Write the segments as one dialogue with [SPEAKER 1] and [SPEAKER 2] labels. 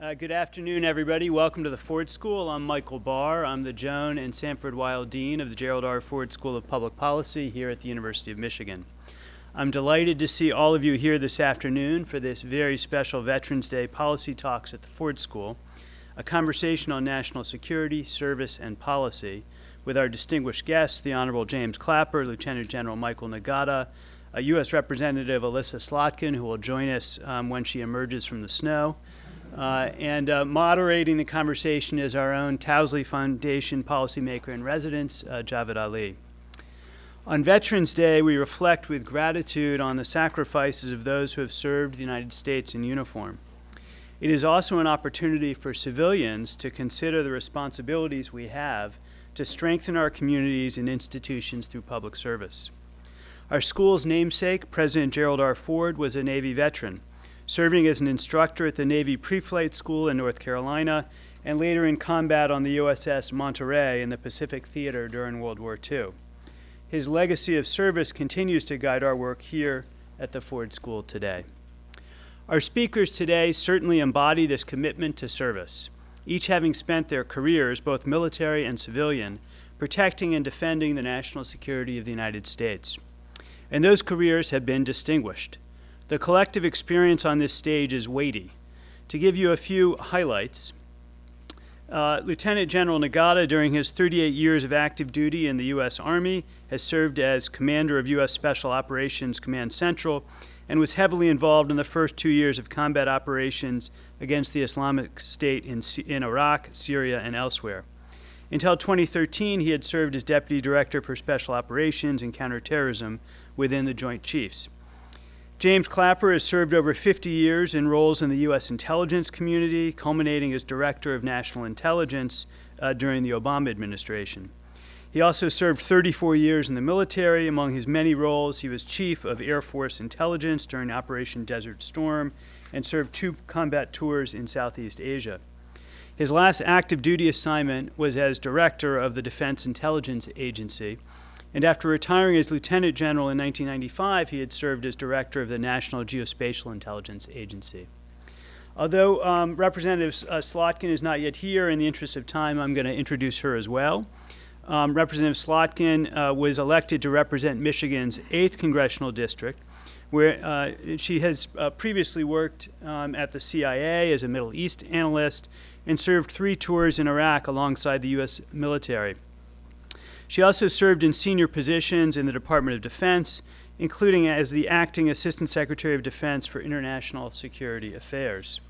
[SPEAKER 1] Uh, good afternoon, everybody. Welcome to the Ford School. I'm Michael Barr. I'm the Joan and Sanford Weill Dean of the Gerald R. Ford School of Public Policy here at the University of Michigan. I'm delighted to see all of you here this afternoon for this very special Veterans Day Policy Talks at the Ford School, a conversation on national security, service, and policy with our distinguished guests, the Honorable James Clapper, Lieutenant General Michael Nagata, a U.S. Representative Elissa Slotkin, who will join us um, when she emerges from the snow, uh, and uh, moderating the conversation is our own Towsley Foundation policymaker in residence, uh, Javed Ali. On Veterans Day, we reflect with gratitude on the sacrifices of those who have served the United States in uniform. It is also an opportunity for civilians to consider the responsibilities we have to strengthen our communities and institutions through public service. Our school's namesake, President Gerald R. Ford, was a Navy veteran serving as an instructor at the Navy Pre-Flight School in North Carolina, and later in combat on the USS Monterey in the Pacific Theater during World War II. His legacy of service continues to guide our work here at the Ford School today. Our speakers today certainly embody this commitment to service, each having spent their careers, both military and civilian, protecting and defending the national security of the United States. And those careers have been distinguished. The collective experience on this stage is weighty. To give you a few highlights, uh, Lieutenant General Nagata, during his 38 years of active duty in the U.S. Army, has served as commander of U.S. Special Operations Command Central and was heavily involved in the first two years of combat operations against the Islamic State in, in Iraq, Syria, and elsewhere. Until 2013, he had served as Deputy Director for Special Operations and Counterterrorism within the Joint Chiefs. James Clapper has served over 50 years in roles in the U.S. intelligence community, culminating as Director of National Intelligence uh, during the Obama administration. He also served 34 years in the military. Among his many roles, he was Chief of Air Force Intelligence during Operation Desert Storm and served two combat tours in Southeast Asia. His last active duty assignment was as Director of the Defense Intelligence Agency, and after retiring as Lieutenant General in 1995, he had served as Director of the National Geospatial Intelligence Agency. Although um, Representative uh, Slotkin is not yet here, in the interest of time, I'm going to introduce her as well. Um, Representative Slotkin uh, was elected to represent Michigan's 8th Congressional District, where uh, she has uh, previously worked um, at the CIA as a Middle East analyst and served three tours in Iraq alongside the U.S. military. She also served in senior positions in the Department of Defense, including as the Acting Assistant Secretary of Defense for International Security Affairs.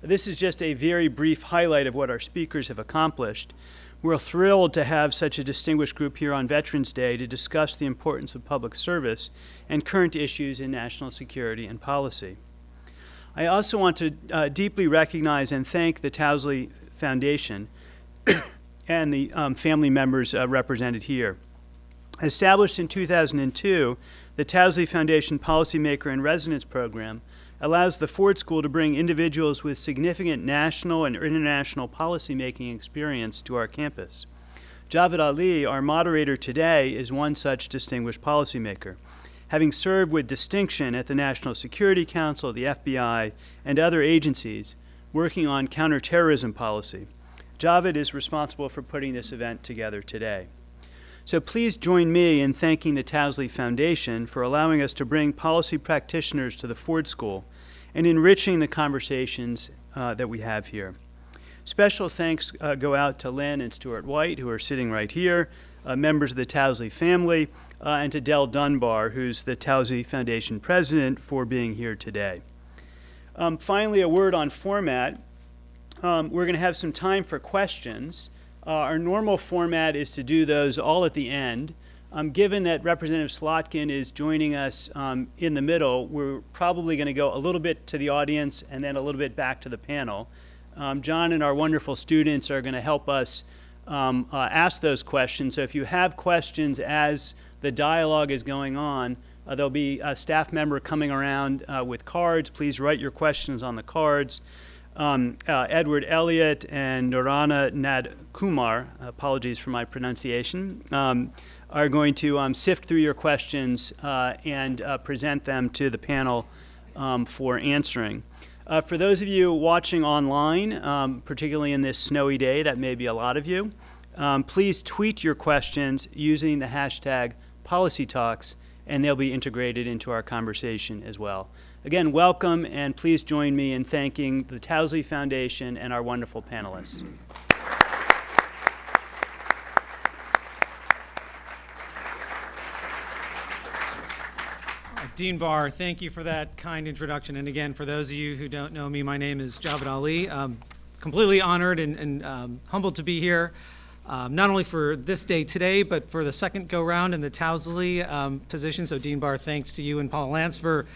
[SPEAKER 1] This is just a very brief highlight of what our speakers have accomplished. We're thrilled to have such a distinguished group here on Veterans Day to discuss the importance of public service and current issues in national security and policy. I also want to uh, deeply recognize and thank the Towsley Foundation and the um, family members uh, represented here. Established in 2002, the Towsley Foundation Policymaker in Residence Program allows the Ford School to bring individuals with significant national and international policymaking experience to our campus. Javed Ali, our moderator today, is one such distinguished policymaker. Having served with distinction at the National Security Council, the FBI, and other agencies working on counterterrorism policy, Javed is responsible for putting this event together today. So please join me in thanking the Towsley Foundation for allowing us to bring policy practitioners to the Ford School and enriching the conversations uh, that we have here. Special thanks uh, go out to Lynn and Stuart White, who are sitting right here, uh, members of the Towsley family, uh, and to Dell Dunbar, who's the Towsley Foundation president, for being here today. Um, finally, a word on format. Um, we're going to have some time for questions. Uh, our normal format is to do those all at the end. Um, given that Representative Slotkin is joining us um, in the middle, we're probably going to go a little bit to the audience and then a little bit back to the panel. Um, John and our wonderful students are going to help us um, uh, ask those questions. So if you have questions as the dialogue is going on, uh, there'll be a staff member coming around uh, with cards. Please write your questions on the cards um, uh, Edward Elliott and Norana Nad Kumar, apologies for my pronunciation, um, are going to um, sift through your questions uh, and uh, present them to the panel um, for answering. Uh, for those of you watching online, um, particularly in this snowy day, that may be a lot of you, please tweet your questions using the hashtag PolicyTalks, and they'll be integrated into our conversation as well. Again, welcome, and please join me in thanking the Towsley Foundation and our wonderful panelists.
[SPEAKER 2] Dean Barr, thank you for that kind introduction. And again, for those of you who don't know me, my name is Javed Ali. I'm completely honored and, and um, humbled to be here, um, not only for this day today, but for the second go-round in the Towsley um, position. So Dean Barr, thanks to you and Paul Lance for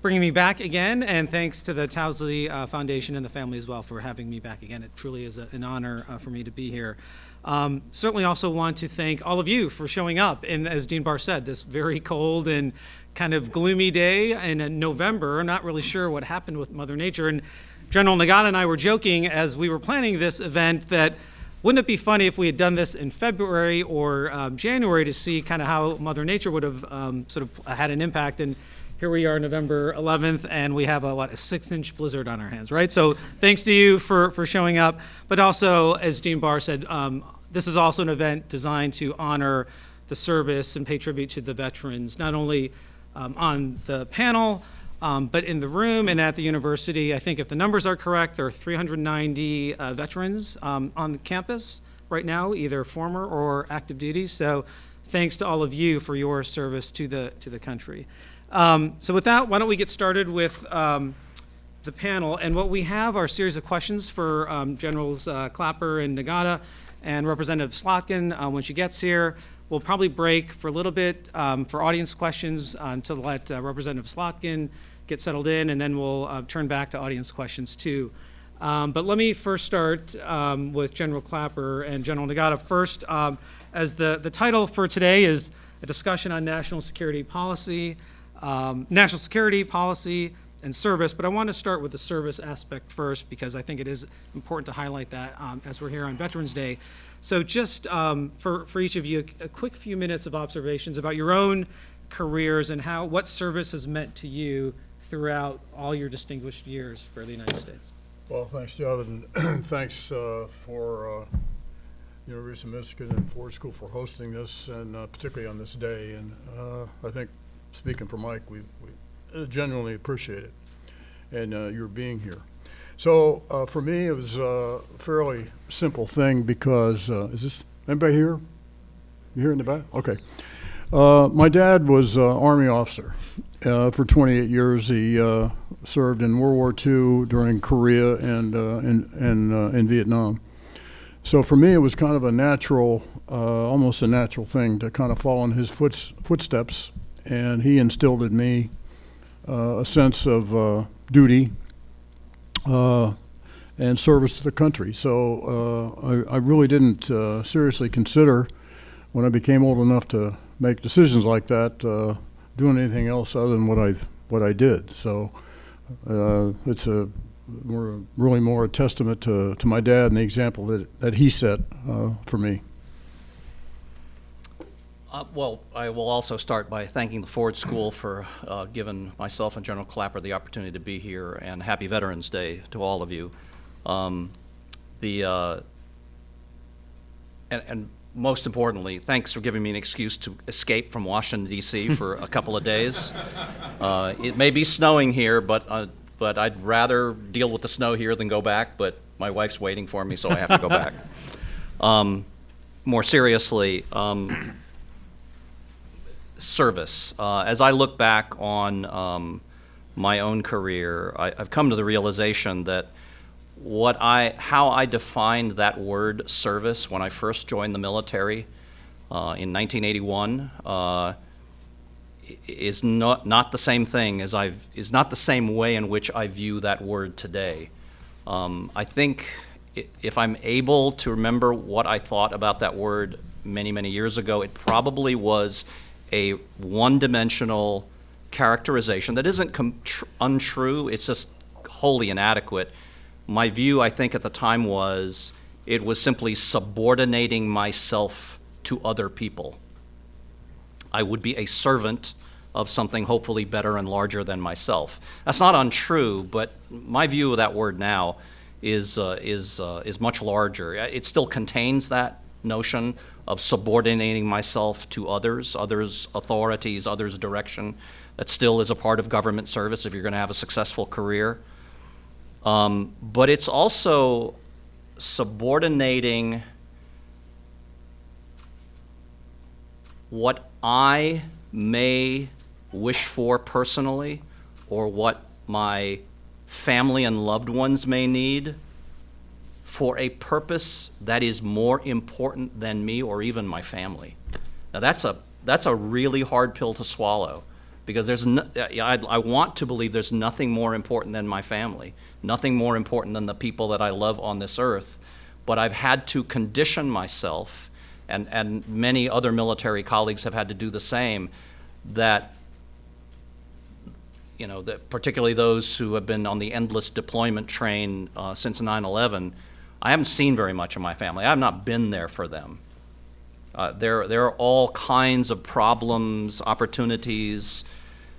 [SPEAKER 2] bringing me back again, and thanks to the Towsley uh, Foundation and the family as well for having me back again. It truly is a, an honor uh, for me to be here. Um, certainly also want to thank all of you for showing up. And as Dean Barr said, this very cold and kind of gloomy day in uh, November. I'm not really sure what happened with Mother Nature. And General Nagata and I were joking as we were planning this event that wouldn't it be funny if we had done this in February or um, January to see kind of how Mother Nature would have um, sort of had an impact? And here we are November 11th and we have a what a six inch blizzard on our hands right so thanks to you for for showing up but also as Dean Barr said um, this is also an event designed to honor the service and pay tribute to the veterans not only um, on the panel um, but in the room and at the university I think if the numbers are correct there are 390 uh, veterans um, on the campus right now either former or active duty so thanks to all of you for your service to the to the country um, so with that, why don't we get started with um, the panel. And what we have are a series of questions for um, Generals uh, Clapper and Nagata and Representative Slotkin uh, when she gets here. We'll probably break for a little bit um, for audience questions uh, to let uh, Representative Slotkin get settled in, and then we'll uh, turn back to audience questions too. Um, but let me first start um, with General Clapper and General Nagata. First, as the, the title for today is a discussion on national security policy um, national security policy and service, but I want to start with the service aspect first because I think it is important to highlight that um, as we're here on Veterans Day. So just um, for, for each of you, a, quick few minutes of observations about your own careers and how what service has meant to you throughout all your distinguished years for the United States.
[SPEAKER 3] Well, thanks, and thanks uh, for uh, University of Michigan and Ford School for hosting this, and uh, particularly on this day. And uh, I think speaking for Mike, we, we genuinely appreciate it and uh, your being here. So uh, for me, it was a fairly simple thing because, uh, is this, anybody here? You here in the back? Okay. Uh, my dad was an Army officer. Uh, for 28 years, he uh, served in World War II during Korea and, in, in, in Vietnam. So for me, it was kind of a natural, almost a natural thing to kind of follow in his foot, footsteps and he instilled in me uh, a sense of uh, duty uh, and service to the country. So uh, I, I, really didn't uh, seriously consider when I became old enough to make decisions like that uh, doing anything else other than what I what I did. So it's a more, really more a testament to, to my dad and the example that, that he set for me.
[SPEAKER 4] Uh, well, I will also start by thanking the Ford School for uh, giving myself and General Clapper the opportunity to be here, and Happy Veterans Day to all of you. Um, the uh, and, and, most importantly, thanks for giving me an excuse to escape from Washington D.C. for a couple of days. Uh, it may be snowing here, but uh, but I'd rather deal with the snow here than go back. But my wife's waiting for me, so I have to go back. Um, more seriously. Um, service. Uh, as I look back on um, my own career, I, have come to the realization that what I, how I defined that word service when I first joined the military uh, in 1981 uh, is not, not the same thing as I've, is not the same way in which I view that word today. Um, I think if I'm able to remember what I thought about that word many, many years ago, it probably was a one-dimensional characterization that isn't untrue, it's just wholly inadequate. My view, I think, at the time was it was simply subordinating myself to other people. I would be a servant of something hopefully better and larger than myself. That's not untrue, but my view of that word now is, uh, is, uh, is much larger. It still contains that notion of subordinating myself to others, others' authorities, others' direction. That still is a part of government service if you're going to have a successful career. Um, but it's also subordinating what I may wish for personally or what my family and loved ones may need for a purpose that is more important than me or even my family. Now that's a that's a really hard pill to swallow because there's no, I, I want to believe there's nothing more important than my family, nothing more important than the people that I love on this earth. But I've had to condition myself, and, and many other military colleagues have had to do the same, that you know, that particularly those who have been on the endless deployment train uh, since 9/11, I haven't seen very much of my family. I have not been there for them. Uh, there, there are all kinds of problems, opportunities,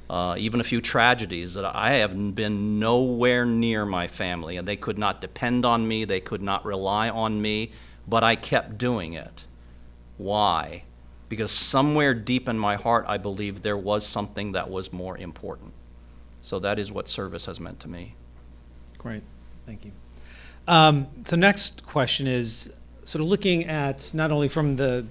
[SPEAKER 4] uh, even a few tragedies that I have been nowhere near my family, and they could not depend on me, they could not rely on me, but I kept doing it. Why? Because somewhere deep in my heart, I believed there was something that was more important. So that is what service has meant to me.
[SPEAKER 2] Great, thank you. Um, so next question is sort of looking at not only from the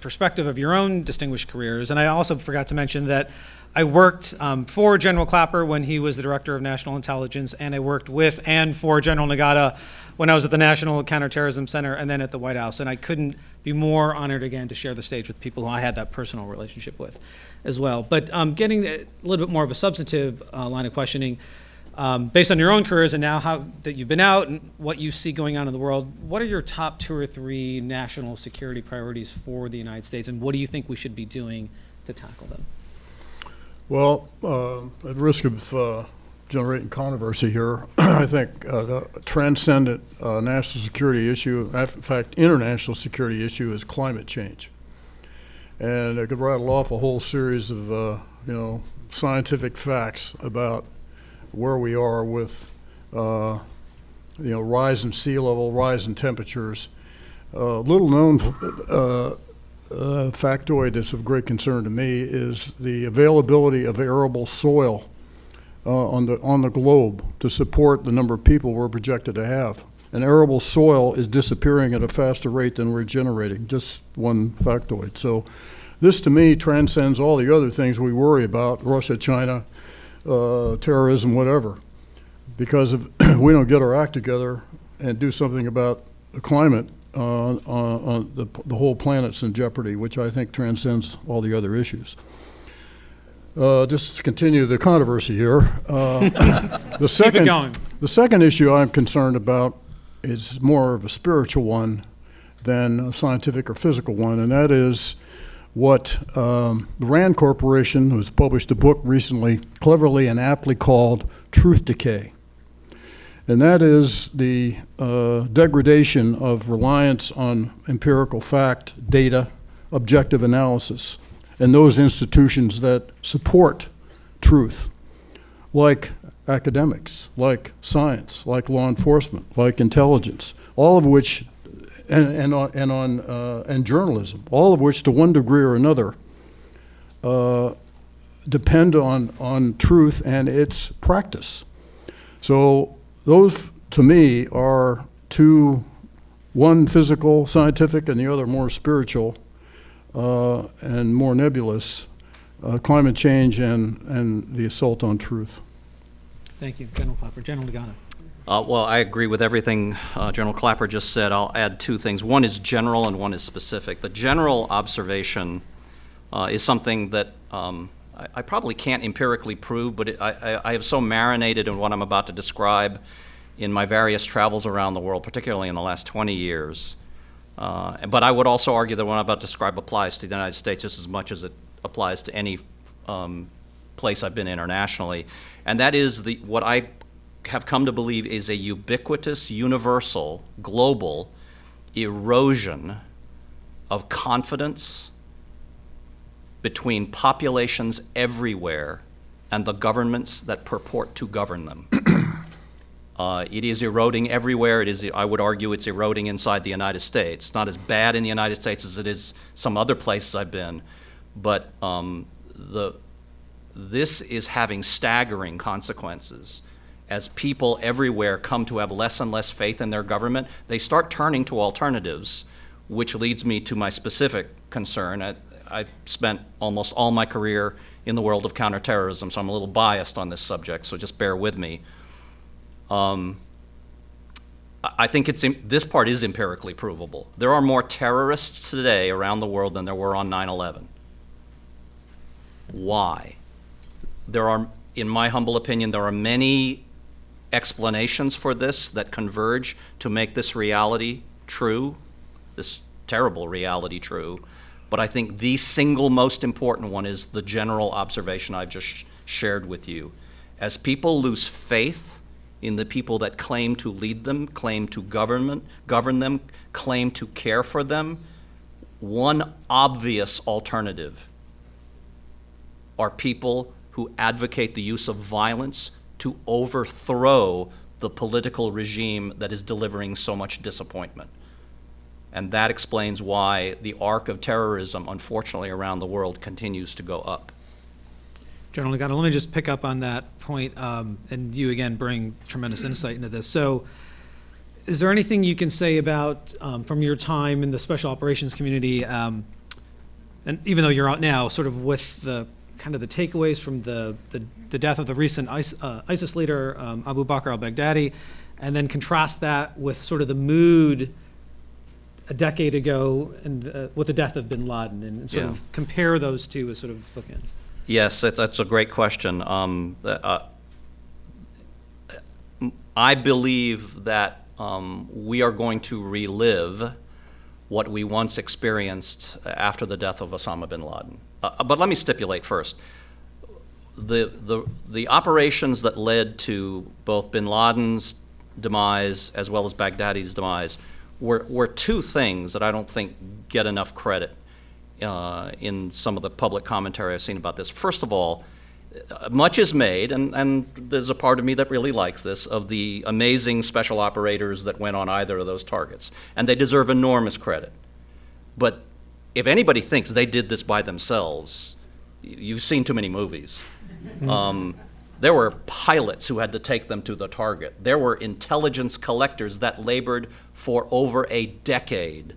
[SPEAKER 2] perspective of your own distinguished careers, and I also forgot to mention that I worked um, for General Clapper when he was the Director of National Intelligence, and I worked with and for General Nagata when I was at the National Counterterrorism Center and then at the White House. And I couldn't be more honored again to share the stage with people who I had that personal relationship with as well. But um, getting a little bit more of a substantive uh, line of questioning, um, based on your own careers and now how that you've been out and what you see going on in the world, what are your top two or three national security priorities for the United States, and what do you think we should be doing to tackle them?
[SPEAKER 3] Well, uh, at risk of uh, generating controversy here, I think uh, the transcendent uh, national security issue, in fact, international security issue, is climate change. And I could rattle off a whole series of, uh, you know, scientific facts about where we are with, uh, you know, rise in sea level, rise in temperatures. Little known uh, factoid that's of great concern to me is the availability of arable soil uh, on the on the globe to support the number of people we're projected to have. And arable soil is disappearing at a faster rate than we're generating. Just one factoid. So, this to me transcends all the other things we worry about: Russia, China, uh, terrorism, whatever. Because if we don't get our act together and do something about the climate, uh, uh, the, the whole planet's in jeopardy, which I think transcends all the other issues. Uh, just to continue the controversy here, uh, the second the second issue I'm concerned about is more of a spiritual one than a scientific or physical one, and that is what um, the Rand Corporation, who's published a book recently, cleverly and aptly called Truth Decay. And that is the uh, degradation of reliance on empirical fact, data, objective analysis, and those institutions that support truth, like academics, like science, like law enforcement, like intelligence, all of which and, and on, and, on uh, and journalism, all of which, to one degree or another, uh, depend on, on truth and its practice. So those, to me, are two, one physical, scientific, and the other more spiritual uh, and more nebulous, uh, climate change and, and the assault on truth.
[SPEAKER 2] Thank you, General Clapper. General Nagata.
[SPEAKER 4] Uh, well, I agree with everything uh, General Clapper just said. I'll add two things. One is general and one is specific. The general observation uh, is something that um, I, probably can't empirically prove, but it, I, I, have so marinated in what I'm about to describe in my various travels around the world, particularly in the last 20 years. Uh, but I would also argue that what I'm about to describe applies to the United States just as much as it applies to any um, place I've been internationally. And that is the, what I have come to believe is a ubiquitous, universal, global erosion of confidence between populations everywhere and the governments that purport to govern them. Uh, it is eroding everywhere. It is, I would argue, it's eroding inside the United States. It's not as bad in the United States as it is some other places I've been, but um, the, this is having staggering consequences. As people everywhere come to have less and less faith in their government, they start turning to alternatives, which leads me to my specific concern. I, spent almost all my career in the world of counterterrorism, so I'm a little biased on this subject, so just bear with me. Um, I think it's, this part is empirically provable. There are more terrorists today around the world than there were on 9/11. Why? There are, in my humble opinion, there are many explanations for this that converge to make this reality true, this terrible reality true. But I think the single most important one is the general observation I've just sh- shared with you. As people lose faith in the people that claim to lead them, claim to government, govern them, claim to care for them, one obvious alternative are people who advocate the use of violence to overthrow the political regime that is delivering so much disappointment. And that explains why the arc of terrorism, unfortunately, around the world continues to go up.
[SPEAKER 2] General Nagata, let me just pick up on that point, um, and you again bring tremendous insight into this. So, is there anything you can say about, um, from your time in the special operations community, um, and even though you're out now, sort of with the kind of the takeaways from the the, the death of the recent ISIS, uh, ISIS leader um, Abu Bakr al-Baghdadi, and then contrast that with sort of the mood a decade ago and uh, with the death of Bin Laden, and sort
[SPEAKER 4] Yeah.
[SPEAKER 2] of compare those two as sort of bookends.
[SPEAKER 4] Yes, that's, that's a great question. Um, uh, I believe that um, we are going to relive what we once experienced after the death of Osama bin Laden. Uh, but let me stipulate first. The, the, the operations that led to both bin Laden's demise as well as Baghdadi's demise were, were two things that I don't think get enough credit uh, in some of the public commentary I've seen about this. First of all, much is made, and, and there's a part of me that really likes this, of the amazing special operators that went on either of those targets. And they deserve enormous credit. But if anybody thinks they did this by themselves, you've seen too many movies. Um, there were pilots who had to take them to the target. There were intelligence collectors that labored for over a decade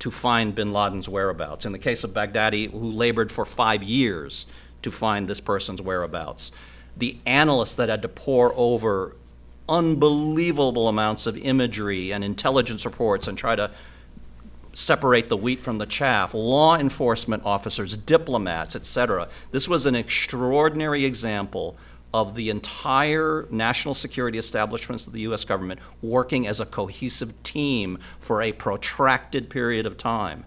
[SPEAKER 4] to find bin Laden's whereabouts. In the case of Baghdadi, who labored for five years to find this person's whereabouts. The analysts that had to pour over unbelievable amounts of imagery and intelligence reports and try to separate the wheat from the chaff, law enforcement officers, diplomats, et cetera. This was an extraordinary example of the entire national security establishments of the U.S. government working as a cohesive team for a protracted period of time.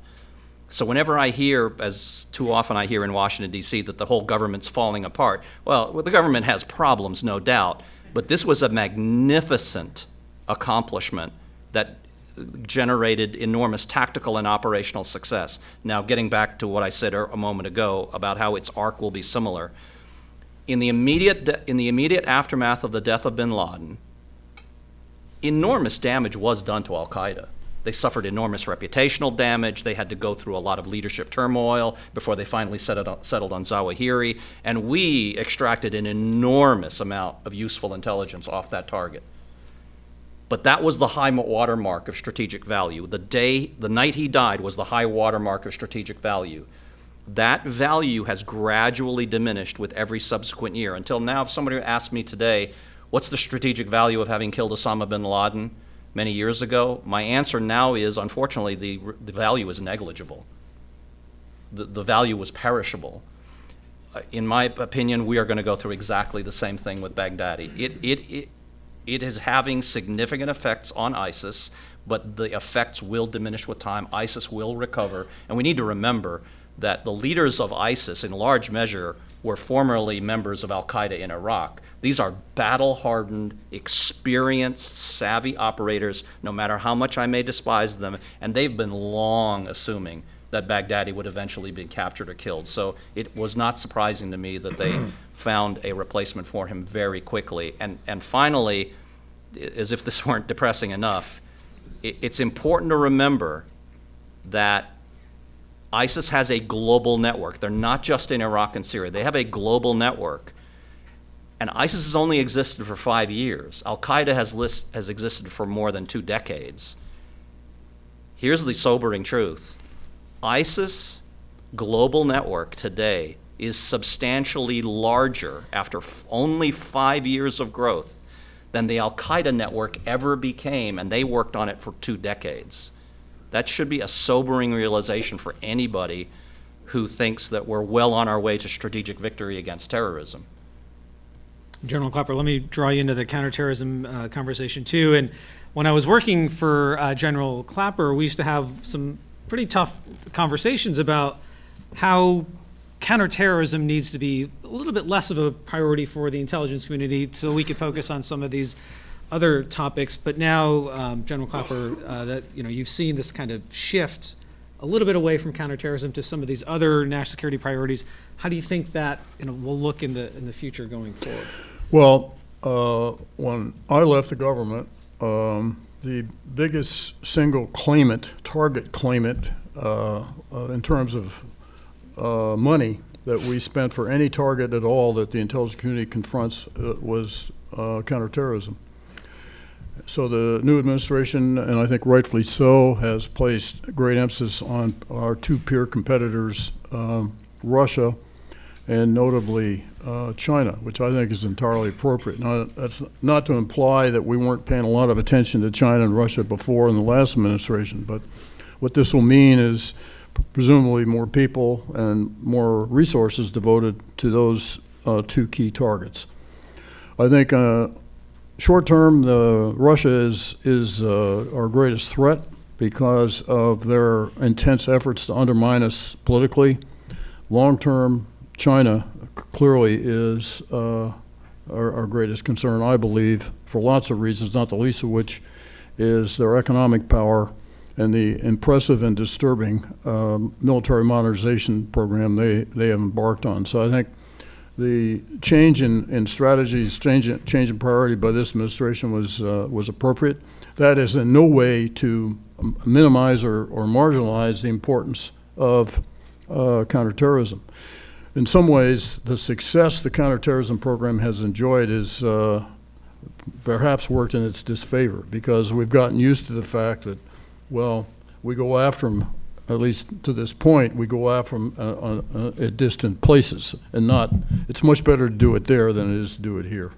[SPEAKER 4] So whenever I hear, as too often I hear in Washington, D.C., that the whole government's falling apart, well, the government has problems, no doubt, but this was a magnificent accomplishment that generated enormous tactical and operational success. Now, getting back to what I said er, a moment ago about how its arc will be similar, in the immediate, in the immediate aftermath of the death of bin Laden, enormous damage was done to Al Qaeda. They suffered enormous reputational damage. They had to go through a lot of leadership turmoil before they finally settled on, settled on Zawahiri. And we extracted an enormous amount of useful intelligence off that target. But that was the high water mark of strategic value. The day, the night he died was the high water mark of strategic value. That value has gradually diminished with every subsequent year. Until now, if somebody asked me today, what's the strategic value of having killed Osama bin Laden many years ago? My answer now is, unfortunately, the, the value is negligible. The, the value was perishable. Uh, In my opinion, we are going to go through exactly the same thing with Baghdadi. It, it, it, it is having significant effects on ISIS, but the effects will diminish with time. ISIS will recover. And we need to remember that the leaders of ISIS, in large measure, were formerly members of Al Qaeda in Iraq. These are battle hardened, experienced, savvy operators, no matter how much I may despise them, and they've been long assuming that Baghdadi would eventually be captured or killed. So it was not surprising to me that they found a replacement for him very quickly. And, and finally, as if this weren't depressing enough, i it's important to remember that ISIS has a global network. They're not just in Iraq and Syria. They have a global network. And ISIS has only existed for five years. Al Qaeda has, list, has existed for more than two decades. Here's the sobering truth ISIS global network today is substantially larger after only five years of growth than the Al Qaeda network ever became, and they worked on it for two decades. That should be a sobering realization for anybody who thinks that we're well on our way to strategic victory against terrorism.
[SPEAKER 2] General Clapper, let me draw you into the counterterrorism uh, conversation too. And when I was working for uh, General Clapper, we used to have some pretty tough conversations about how counterterrorism needs to be a little bit less of a priority for the intelligence community so we could focus on some of these other topics. But now, um, General Clapper, uh, that you know, you've seen this kind of shift a little bit away from counterterrorism to some of these other national security priorities. How do you think that you know, will look in the in the future going forward?
[SPEAKER 3] Well, uh, when I left the government, um, the biggest single claimant, target claimant, uh, uh, in terms of uh, money that we spent for any target at all that the intelligence community confronts uh, was uh, counterterrorism. So the new administration, and I think rightfully so, has placed great emphasis on our two peer competitors, um, Russia and notably uh, China, which I think is entirely appropriate. Now, that's not to imply that we weren't paying a lot of attention to China and Russia before in the last administration, but what this will mean is presumably more people and more resources devoted to those uh, two key targets. I think uh, short term, the Russia is is uh, our greatest threat because of their intense efforts to undermine us politically. Long term, China clearly is uh, our, our greatest concern, I believe, for lots of reasons, not the least of which is their economic power and the impressive and disturbing um, military modernization program they, they have embarked on. So I think the change in, in strategies, change, in- change in priority by this administration was, uh, was appropriate. That is in no way to minimize or, or marginalize the importance of uh, counterterrorism. In some ways, the success the counterterrorism program has enjoyed is uh, perhaps worked in its disfavor because we've gotten used to the fact that, well, we go after them, at least to this point, we go out from uh, on- uh, at distant places and not, it's much better to do it there than it is to do it here.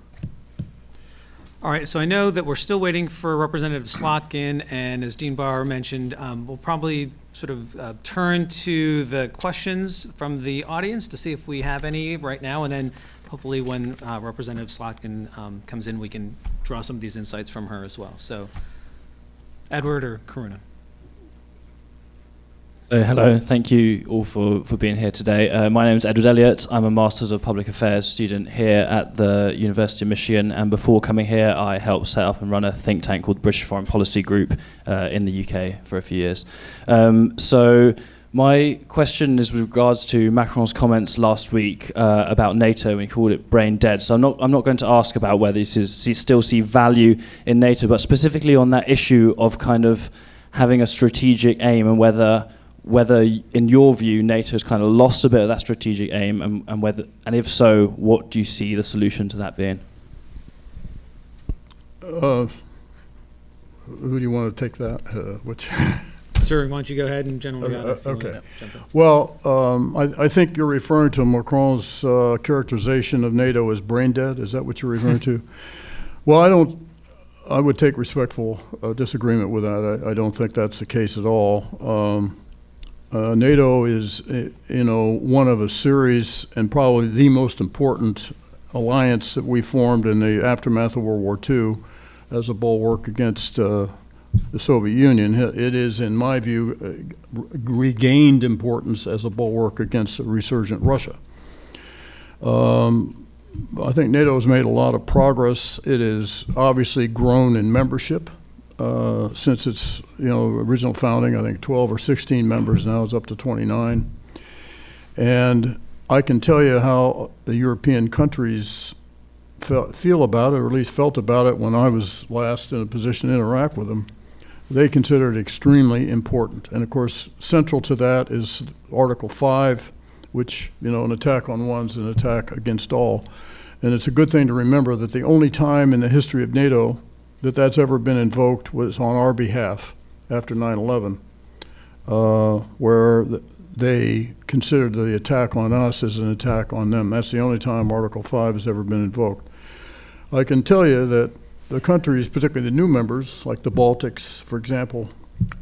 [SPEAKER 2] All right, so I know that we're still waiting for Representative Slotkin, and as Dean Barr mentioned, um, we'll probably sort of uh, turn to the questions from the audience to see if we have any right now, and then hopefully when uh, Representative Slotkin um, comes in, we can draw some of these insights from her as well. So, Edward or Karuna?
[SPEAKER 5] So hello, thank you all for, for being here today. Uh, my name is Edward Elliott. I'm a Masters of Public Affairs student here at the University of Michigan, and before coming here, I helped set up and run a think tank called British Foreign Policy Group uh, in the UK for a few years. Um, so my question is with regards to Macron's comments last week uh, about NATO, and he called it brain dead. So I'm not, I'm not going to ask about whether he still see value in NATO, but specifically on that issue of kind of having a strategic aim and whether whether in your view NATO's kind of lost a bit of that strategic aim and, and whether and if so what do you see the solution to that being
[SPEAKER 3] Uh, Who do you want to take that? Uh, Which?
[SPEAKER 2] Sir, why don't you go ahead and General
[SPEAKER 3] Uh,
[SPEAKER 2] Nagata, if you
[SPEAKER 3] uh, okay. Well, um, I, I think you're referring to Macron's uh, characterization of NATO as brain dead. Is that what you're referring to? Well, I don't. I would take respectful uh, disagreement with that. I, I don't think that's the case at all. Um, uh, NATO is, uh, you know, one of a series and probably the most important alliance that we formed in the aftermath of World War II as a bulwark against uh, the Soviet Union. It is, in my view, uh, regained importance as a bulwark against a resurgent Russia. Um, I think NATO has made a lot of progress. It has obviously grown in membership. Uh, since its, you know, original founding, I think 12 or 16 members, now is up to 29. And I can tell you how the European countries fe- feel about it, or at least felt about it when I was last in a position to interact with them. They consider it extremely important. And of course, central to that is Article 5, which, you know, an attack on one's an attack against all. And it's a good thing to remember that the only time in the history of NATO that that's ever been invoked was on our behalf after 9/11, uh, where th- they considered the attack on us as an attack on them. That's the only time Article 5 has ever been invoked. I can tell you that the countries, particularly the new members, like the Baltics, for example,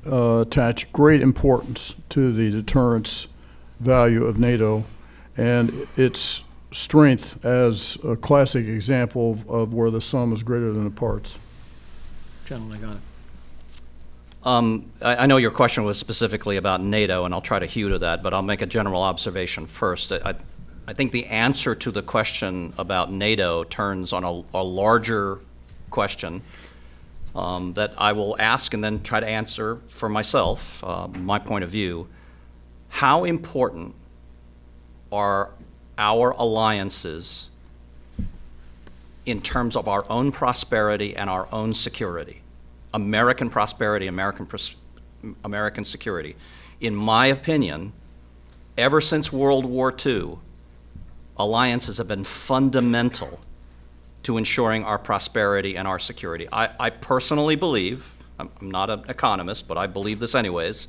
[SPEAKER 3] uh, attach great importance to the deterrence value of NATO and its strength as a classic example of- of where the sum is greater than the parts.
[SPEAKER 4] Um, I, I know your question was specifically about NATO, and I'll try to hew to that, but I'll make a general observation first. I, I think the answer to the question about NATO turns on a, a larger question um, that I will ask and then try to answer for myself, uh, my point of view. How important are our alliances in terms of our own prosperity and our own security? American prosperity, American, pros- American security. In my opinion, ever since World War II, alliances have been fundamental to ensuring our prosperity and our security. I, I personally believe, I'm, I'm not an economist, but I believe this anyways,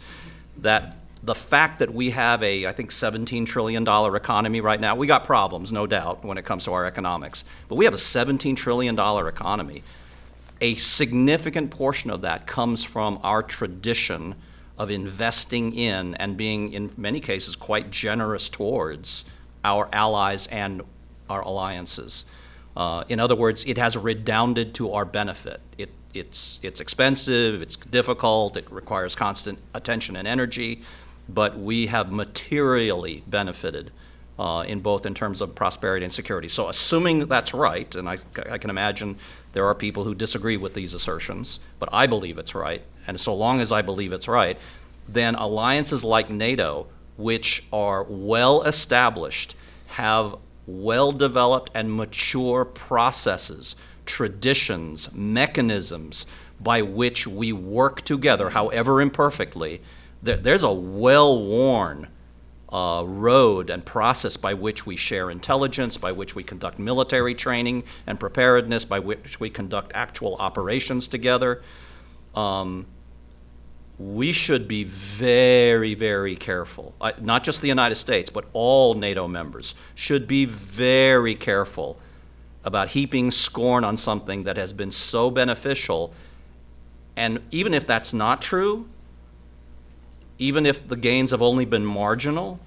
[SPEAKER 4] that the fact that we have a, I think, $17 trillion economy right now, we got problems, no doubt, when it comes to our economics, but we have a $17 trillion economy a significant portion of that comes from our tradition of investing in and being, in many cases, quite generous towards our allies and our alliances. Uh, in other words, it has redounded to our benefit. It, it's, it's expensive, it's difficult, it requires constant attention and energy, but we have materially benefited uh, in both in terms of prosperity and security. So assuming that's right, and I, I can imagine there are people who disagree with these assertions, but I believe it's right, and so long as I believe it's right, then alliances like NATO, which are well established, have well developed and mature processes, traditions, mechanisms by which we work together, however imperfectly, there's a well worn uh, road and process by which we share intelligence, by which we conduct military training and preparedness, by which we conduct actual operations together. Um, we should be very, very careful. Uh, not just the United States, but all NATO members should be very careful about heaping scorn on something that has been so beneficial. And even if that's not true, even if the gains have only been marginal,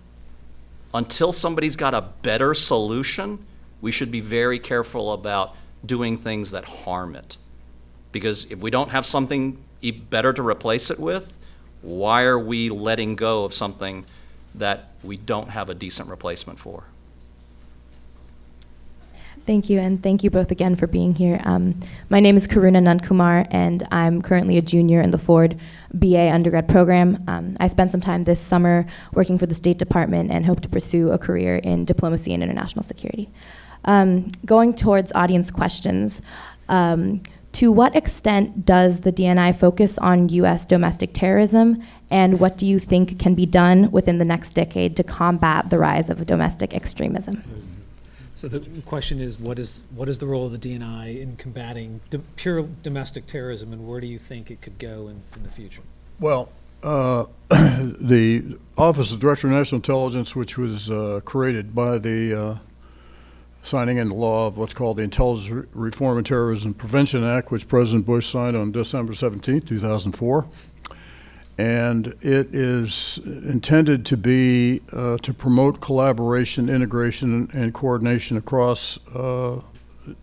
[SPEAKER 4] until somebody's got a better solution, we should be very careful about doing things that harm it. Because if we don't have something better to replace it with, why are we letting go of something that we don't have a decent replacement for?
[SPEAKER 6] Thank you, and thank you both again for being here. Um, my name is Karuna Nankumar, and I'm currently a junior in the Ford BA undergrad program. Um, I spent some time this summer working for the State Department and hope to pursue a career in diplomacy and international security. Um, going towards audience questions, um, to what extent does the DNI focus on U.S. domestic terrorism, and what do you think can be done within the next decade to combat the rise of domestic extremism?
[SPEAKER 2] So the question is, what is, what is the role of the DNI in combating do- pure domestic terrorism, and where do you think it could go in, in the future?
[SPEAKER 3] Well, uh, the Office of Director of National Intelligence, which was uh, created by the uh, signing into law of what's called the Intelligence Reform and Terrorism Prevention Act, which President Bush signed on December 17, 2004. And it is intended to be, uh, to promote collaboration, integration, and- coordination across uh,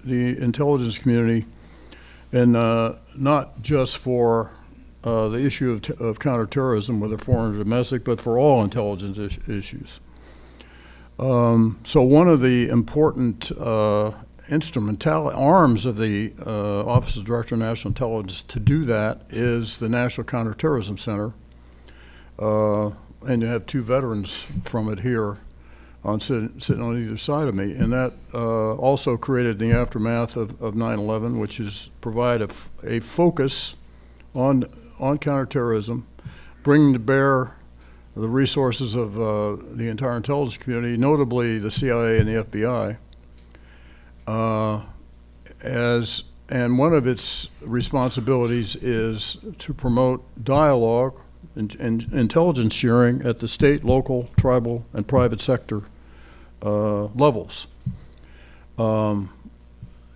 [SPEAKER 3] the intelligence community, and uh, not just for uh, the issue of, of counterterrorism, whether foreign or domestic, but for all intelligence is- issues. Um, so one of the important uh, instrumental, arms of the uh, Office of Director of National Intelligence to do that is the National Counterterrorism Center. Uh, And you have two veterans from it here on, sitting sitting on either side of me. And that uh, also created in the aftermath of of 9/11, which is provide a a focus on, on counterterrorism, bringing to bear the resources of uh, the entire intelligence community, notably the CIA and the FBI, uh, as, and one of its responsibilities is to promote dialogue and, and intelligence sharing at the state, local, tribal, and private sector uh, levels. Um,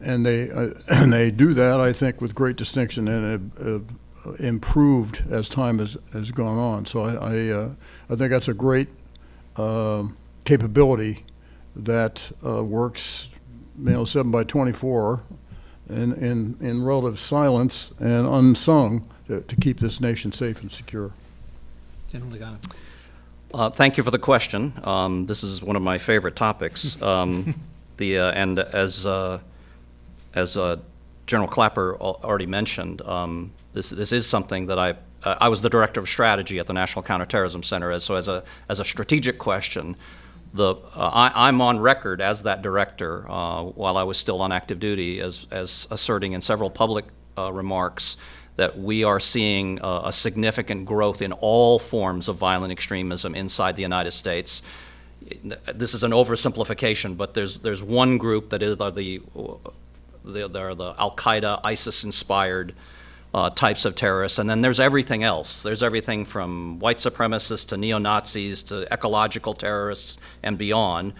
[SPEAKER 3] and they uh, and they do that, I think, with great distinction and have, have improved as time has, has gone on. So I I, uh, I think that's a great um, capability that uh, works, you know, seven by twenty-four, in in in relative silence and unsung to, to keep this nation safe and secure.
[SPEAKER 2] Gentleman Nagata.
[SPEAKER 4] Uh, Thank you for the question. Um, This is one of my favorite topics. Um, The, uh, and as, uh, as uh, General Clapper already mentioned, um, this, this is something that I, uh, I was the Director of Strategy at the National Counterterrorism Center, as- so as a, as a strategic question, the, uh, I, I'm on record as that director, uh, while I was still on active duty, as, as asserting in several public uh, remarks that we are seeing a significant growth in all forms of violent extremism inside the United States. This is an oversimplification, but there's, there's one group that is are the, the, they're the Al-Qaeda, ISIS-inspired uh, types of terrorists, and then there's everything else. There's everything from white supremacists to neo-Nazis to ecological terrorists and beyond.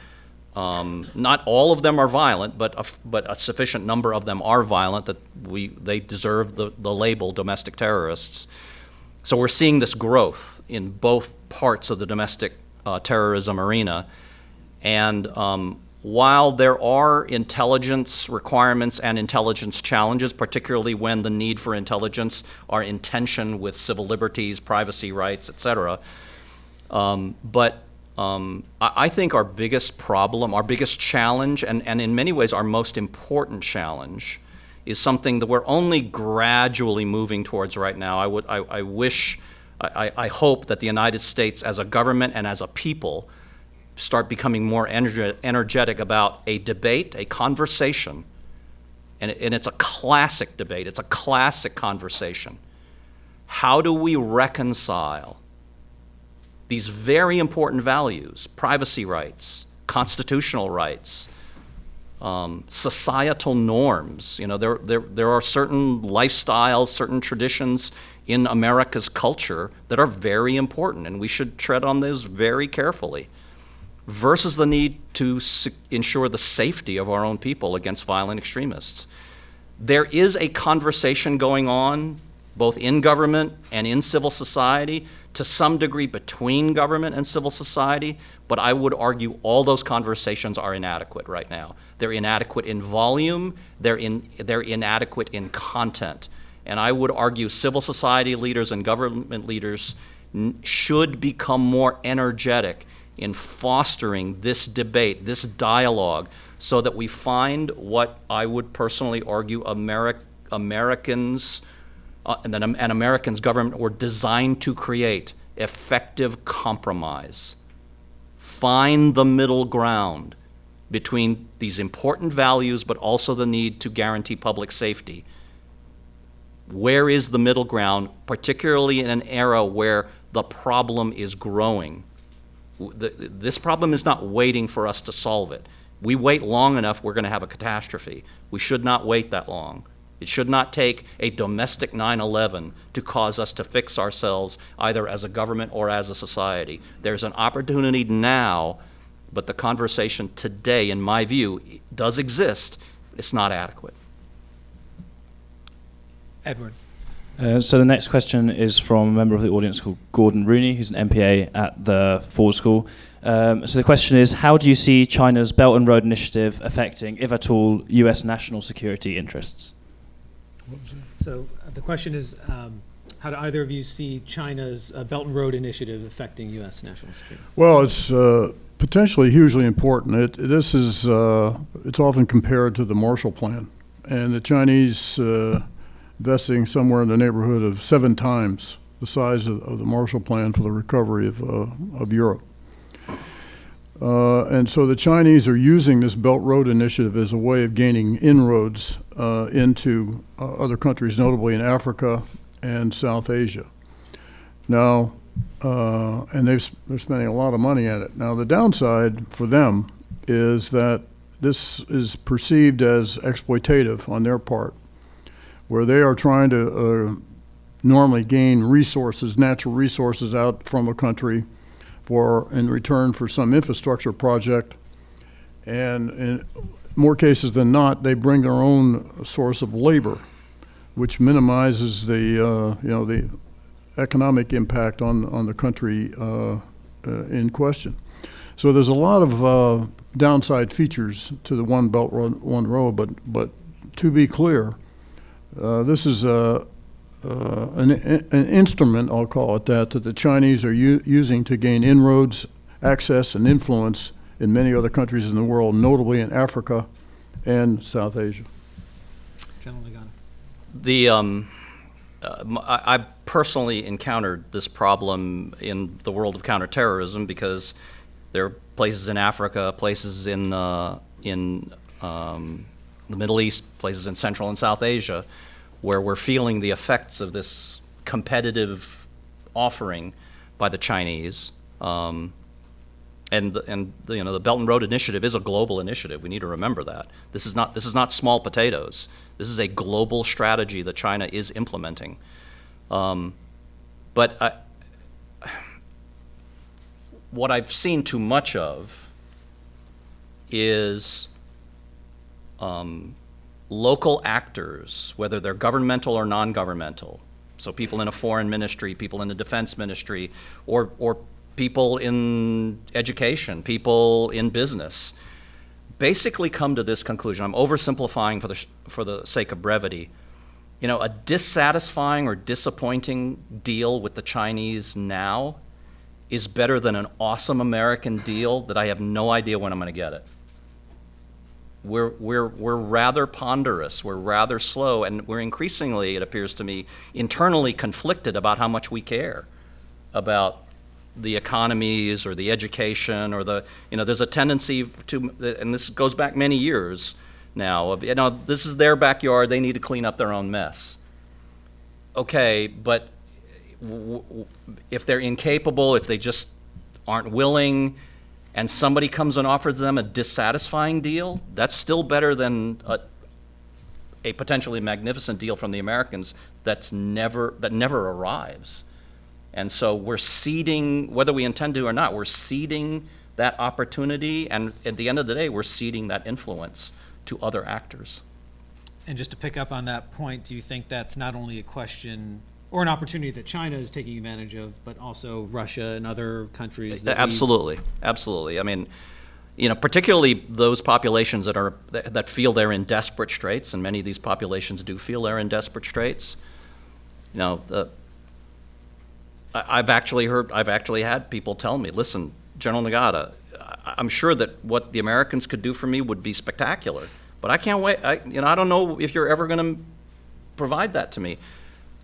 [SPEAKER 4] Um, not all of them are violent, but a, but a sufficient number of them are violent that we they deserve the, the label domestic terrorists. So we're seeing this growth in both parts of the domestic uh, terrorism arena. And um, while there are intelligence requirements and intelligence challenges, particularly when the need for intelligence are in tension with civil liberties, privacy rights, et cetera, um, but um, I, I think our biggest problem, our biggest challenge, and, and in many ways our most important challenge, is something that we're only gradually moving towards right now. I would, I, I wish, I, I hope that the United States as a government and as a people start becoming more energe- energetic about a debate, a conversation, and, and it's a classic debate, it's a classic conversation. How do we reconcile these very important values privacy rights, constitutional rights, um, societal norms. You know, there, there, there are certain lifestyles, certain traditions in America's culture that are very important, and we should tread on those very carefully, versus the need to ensure the safety of our own people against violent extremists. There is a conversation going on, both in government and in civil society, to some degree between government and civil society, but I would argue all those conversations are inadequate right now. They're inadequate in volume, they're, in, they're inadequate in content. And I would argue civil society leaders and government leaders should become more energetic in fostering this debate, this dialogue, so that we find what I would personally argue Ameri- Americans uh, and and Americans government were designed to create effective compromise. Find the middle ground between these important values, but also the need to guarantee public safety. Where is the middle ground, particularly in an era where the problem is growing? The- This problem is not waiting for us to solve it. We wait long enough, we're going to have a catastrophe. We should not wait that long. It should not take a domestic 9/11 to cause us to fix ourselves either as a government or as a society. There's an opportunity now, but the conversation today, in my view, does exist. It's not adequate.
[SPEAKER 2] Edward.
[SPEAKER 5] Uh, so the next question is from a member of the audience called Gordon Rooney, who's an MPA at the Ford School. Um, so the question is, how do you see China's Belt and Road Initiative affecting, if at all, U.S. national security interests?
[SPEAKER 2] So uh, the question is, um, how do either of you see China's uh, Belt and Road Initiative affecting U.S. national security?
[SPEAKER 3] Well, it's uh, potentially hugely important. It, this is, uh, it's often compared to the Marshall Plan. And the Chinese investing somewhere in the neighborhood of seven times the size of, of the Marshall Plan for the recovery of, uh, of Europe. Uh, and so the Chinese are using this Belt Road Initiative as a way of gaining inroads uh, into uh, other countries, notably in Africa and South Asia. Now, uh, and they've, they're spending a lot of money at it. Now, the downside for them is that this is perceived as exploitative on their part, where they are trying to uh, normally gain resources, natural resources out from a country for, in return for some infrastructure project. And in more cases than not, they bring their own source of labor, which minimizes the, uh, you know, the economic impact on, on the country uh, uh, in question. So there's a lot of uh, downside features to the One Belt, One One Road, but, but to be clear, uh, this is a, uh, an, an instrument, I'll call it that, that the Chinese are using to gain inroads, access, and influence in many other countries in the world, notably in Africa and South Asia.
[SPEAKER 2] General Nagata.
[SPEAKER 4] The, um, uh, m- I, I personally encountered this problem in the world of counterterrorism because there are places in Africa, places in, uh, in um, the Middle East, places in Central and South Asia, where we're feeling the effects of this competitive offering by the Chinese. Um, and, the- and, you know, the Belt and Road Initiative is a global initiative. We need to remember that. This is not, this is not small potatoes. This is a global strategy that China is implementing. Um, but I, what I've seen too much of is um, local actors, whether they're governmental or non-governmental, so people in a foreign ministry, people in the defense ministry, or, or people in education, people in business, basically come to this conclusion. I'm oversimplifying for the, for the sake of brevity. You know, a dissatisfying or disappointing deal with the Chinese now is better than an awesome American deal that I have no idea when I'm going to get it we're, we're, we're rather ponderous, we're rather slow, and we're increasingly, it appears to me, internally conflicted about how much we care about the economies or the education or the, you know, there's a tendency to, and this goes back many years now, of, you know, this is their backyard, they need to clean up their own mess. Okay, but if they're incapable, if they just aren't willing, and somebody comes and offers them a dissatisfying deal, that's still better than a, a potentially magnificent deal from the Americans that's never, that never arrives. And so we're ceding, whether we intend to or not, we're ceding that opportunity, and at the end of the day, we're ceding that influence to other actors.
[SPEAKER 2] And just to pick up on that point, do you think that's not only a question or an opportunity that China is taking advantage of, but also Russia and other countries?
[SPEAKER 4] Absolutely, absolutely. I mean, you know, particularly those populations that are, that feel they're in desperate straits, and many of these populations do feel they're in desperate straits. You know, the, I've actually heard, I've actually had people tell me, listen, General Nagata, I, I'm sure that what the Americans could do for me would be spectacular, but I can't wait, I, you know, I don't know if you're ever gonna provide that to me.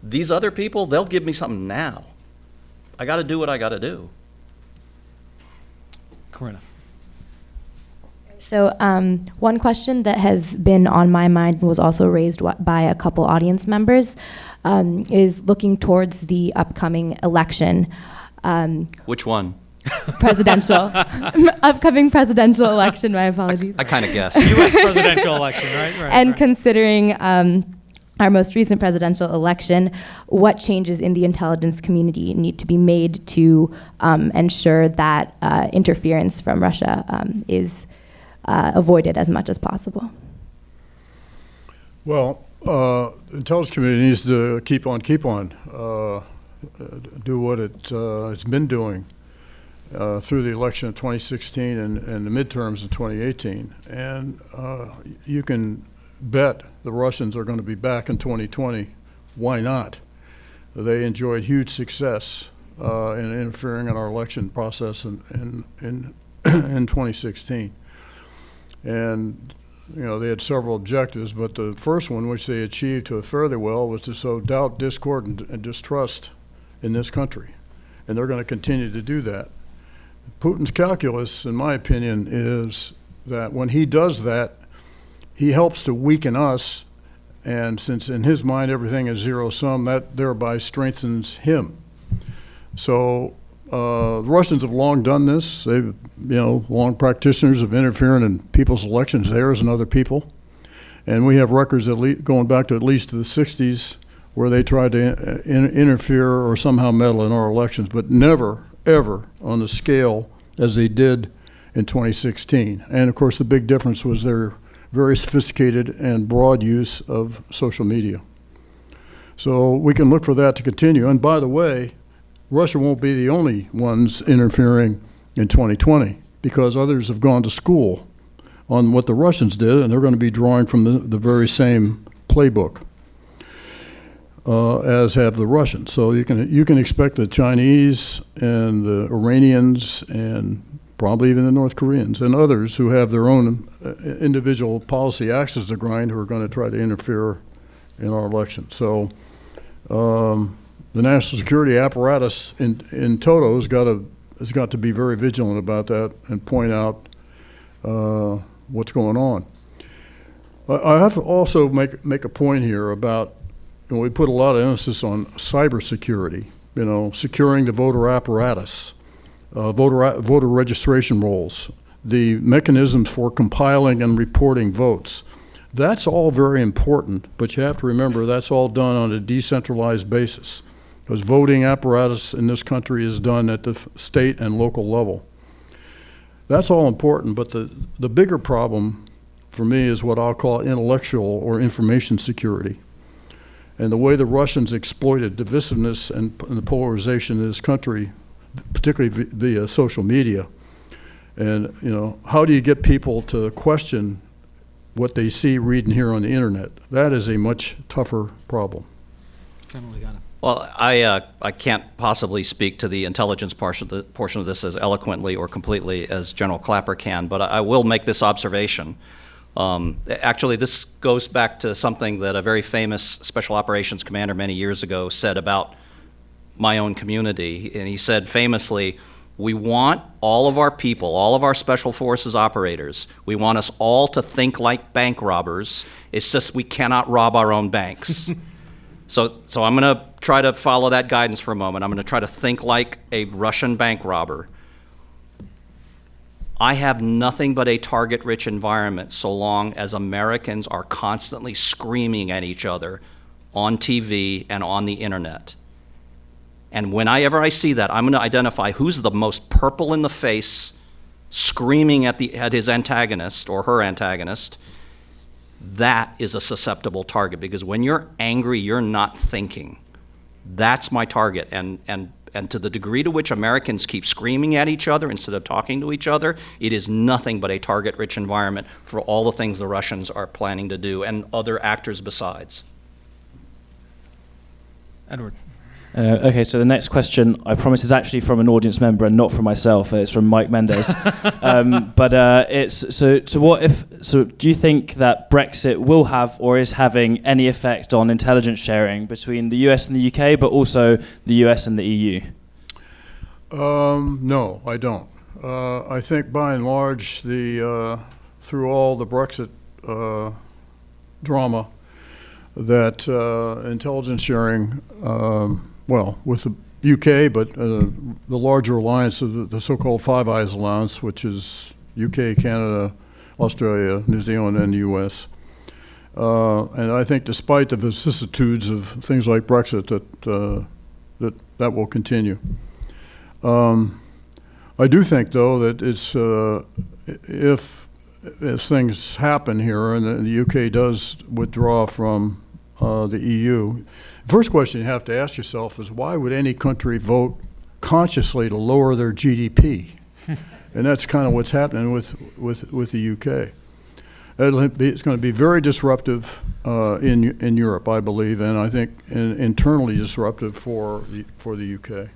[SPEAKER 4] These other people, they'll give me something now. I gotta do what I gotta do.
[SPEAKER 2] Corinna.
[SPEAKER 6] So, um, one question that has been on my mind and was also raised by a couple audience members um, is looking towards the upcoming election, um,
[SPEAKER 4] Which one?
[SPEAKER 6] presidential, upcoming presidential election. My apologies.
[SPEAKER 4] I kind of guess.
[SPEAKER 2] U.S. presidential election, right? Right.
[SPEAKER 6] and
[SPEAKER 2] right.
[SPEAKER 6] considering um, our most recent presidential election, what changes in the intelligence community need to be made to um, ensure that uh, interference from Russia um, is uh, avoided as much as possible?
[SPEAKER 3] Well, uh, the intelligence community needs to keep on, keep on, uh, uh, do what it, uh, it's been doing uh, through the election of 2016 and, and the midterms in 2018. And uh, you can bet the Russians are going to be back in 2020. Why not? they enjoyed huge success uh, in interfering in our election process in, in, in, in 2016. And, you know, they had several objectives, but the first one, which they achieved to a fairly well, was to sow doubt, discord, and, and distrust in this country. And they're going to continue to do that. Putin's calculus, in my opinion, is that when he does that, he helps to weaken us, and since in his mind everything is zero sum, that thereby strengthens him. So uh, the Russians have long done this. They've, you know, long practitioners of interfering in people's elections, theirs and other people. And we have records going back to at least the 60s where they tried to uh, in- interfere or somehow meddle in our elections, but never, ever on the scale as they did in 2016. And of course, the big difference was their very sophisticated and broad use of social media. So we can look for that to continue. And by the way, Russia won't be the only ones interfering in 2020 because others have gone to school on what the Russians did, and they're going to be drawing from the, the very same playbook uh, as have the Russians. So you can you can expect the Chinese and the Iranians and probably even the North Koreans and others who have their own uh, individual policy axes to grind who are going to try to interfere in our election. So. Um, the national security apparatus in, in toto has got to, has got to be very vigilant about that and point out uh, what's going on. I, have to also make, make a point here about, you know, we put a lot of emphasis on cybersecurity, you know, securing the voter apparatus, uh, voter, voter registration rolls, the mechanisms for compiling and reporting votes. That's all very important, but you have to remember that's all done on a decentralized basis because voting apparatus in this country is done at the state and local level. That's all important, but the, the bigger problem for me is what I'll call intellectual or information security. And the way the Russians exploited divisiveness and, and the polarization in this country, particularly via social media. And, you know, how do you get people to question what they see, read, and hear on the internet? That is a much tougher problem.
[SPEAKER 4] Well, I, uh, I can't possibly speak to the intelligence portion of, the, portion of this as eloquently or completely as General Clapper can, but I, I will make this observation. Um, actually, this goes back to something that a very famous special operations commander many years ago said about my own community. And he said famously, we want all of our people, all of our special forces operators, we want us all to think like bank robbers. It's just we cannot rob our own banks. So, so I'm going to try to follow that guidance for a moment. I'm going to try to think like a Russian bank robber. I have nothing but a target rich environment so long as Americans are constantly screaming at each other on TV and on the internet. And whenever I see that, I'm going to identify who's the most purple in the face, screaming at, the, at his antagonist or her antagonist. That is a susceptible target because when you're angry, you're not thinking. That's my target. And, and, and to the degree to which Americans keep screaming at each other instead of talking to each other, it is nothing but a target rich environment for all the things the Russians are planning to do and other actors besides.
[SPEAKER 2] Edward.
[SPEAKER 5] Uh, okay, so the next question, I promise, is actually from an audience member and not from myself. Uh, It's from Mike Mendes. um, but uh, it's so. So what if? So do you think that Brexit will have or is having any effect on intelligence sharing between the US and the UK, but also the US and the EU?
[SPEAKER 3] Um, no, I don't. Uh, I think by and large, the, uh, through all the Brexit, uh, drama, that, uh, intelligence sharing, um, well, with the UK, but, uh, the larger alliance, the, the so-called Five Eyes Alliance, which is UK, Canada, Australia, New Zealand, and the US. Uh, and I think despite the vicissitudes of things like Brexit, that, uh, that, that will continue. Um, I do think, though, that it's, uh, if, as things happen here and the UK does withdraw from uh, the EU, first question you have to ask yourself is why would any country vote consciously to lower their GDP? And that's kind of what's happening with, with, with the UK. It'll be, it's going to be very disruptive uh, in, in Europe, I believe, and I think in- internally disruptive for, the for the UK.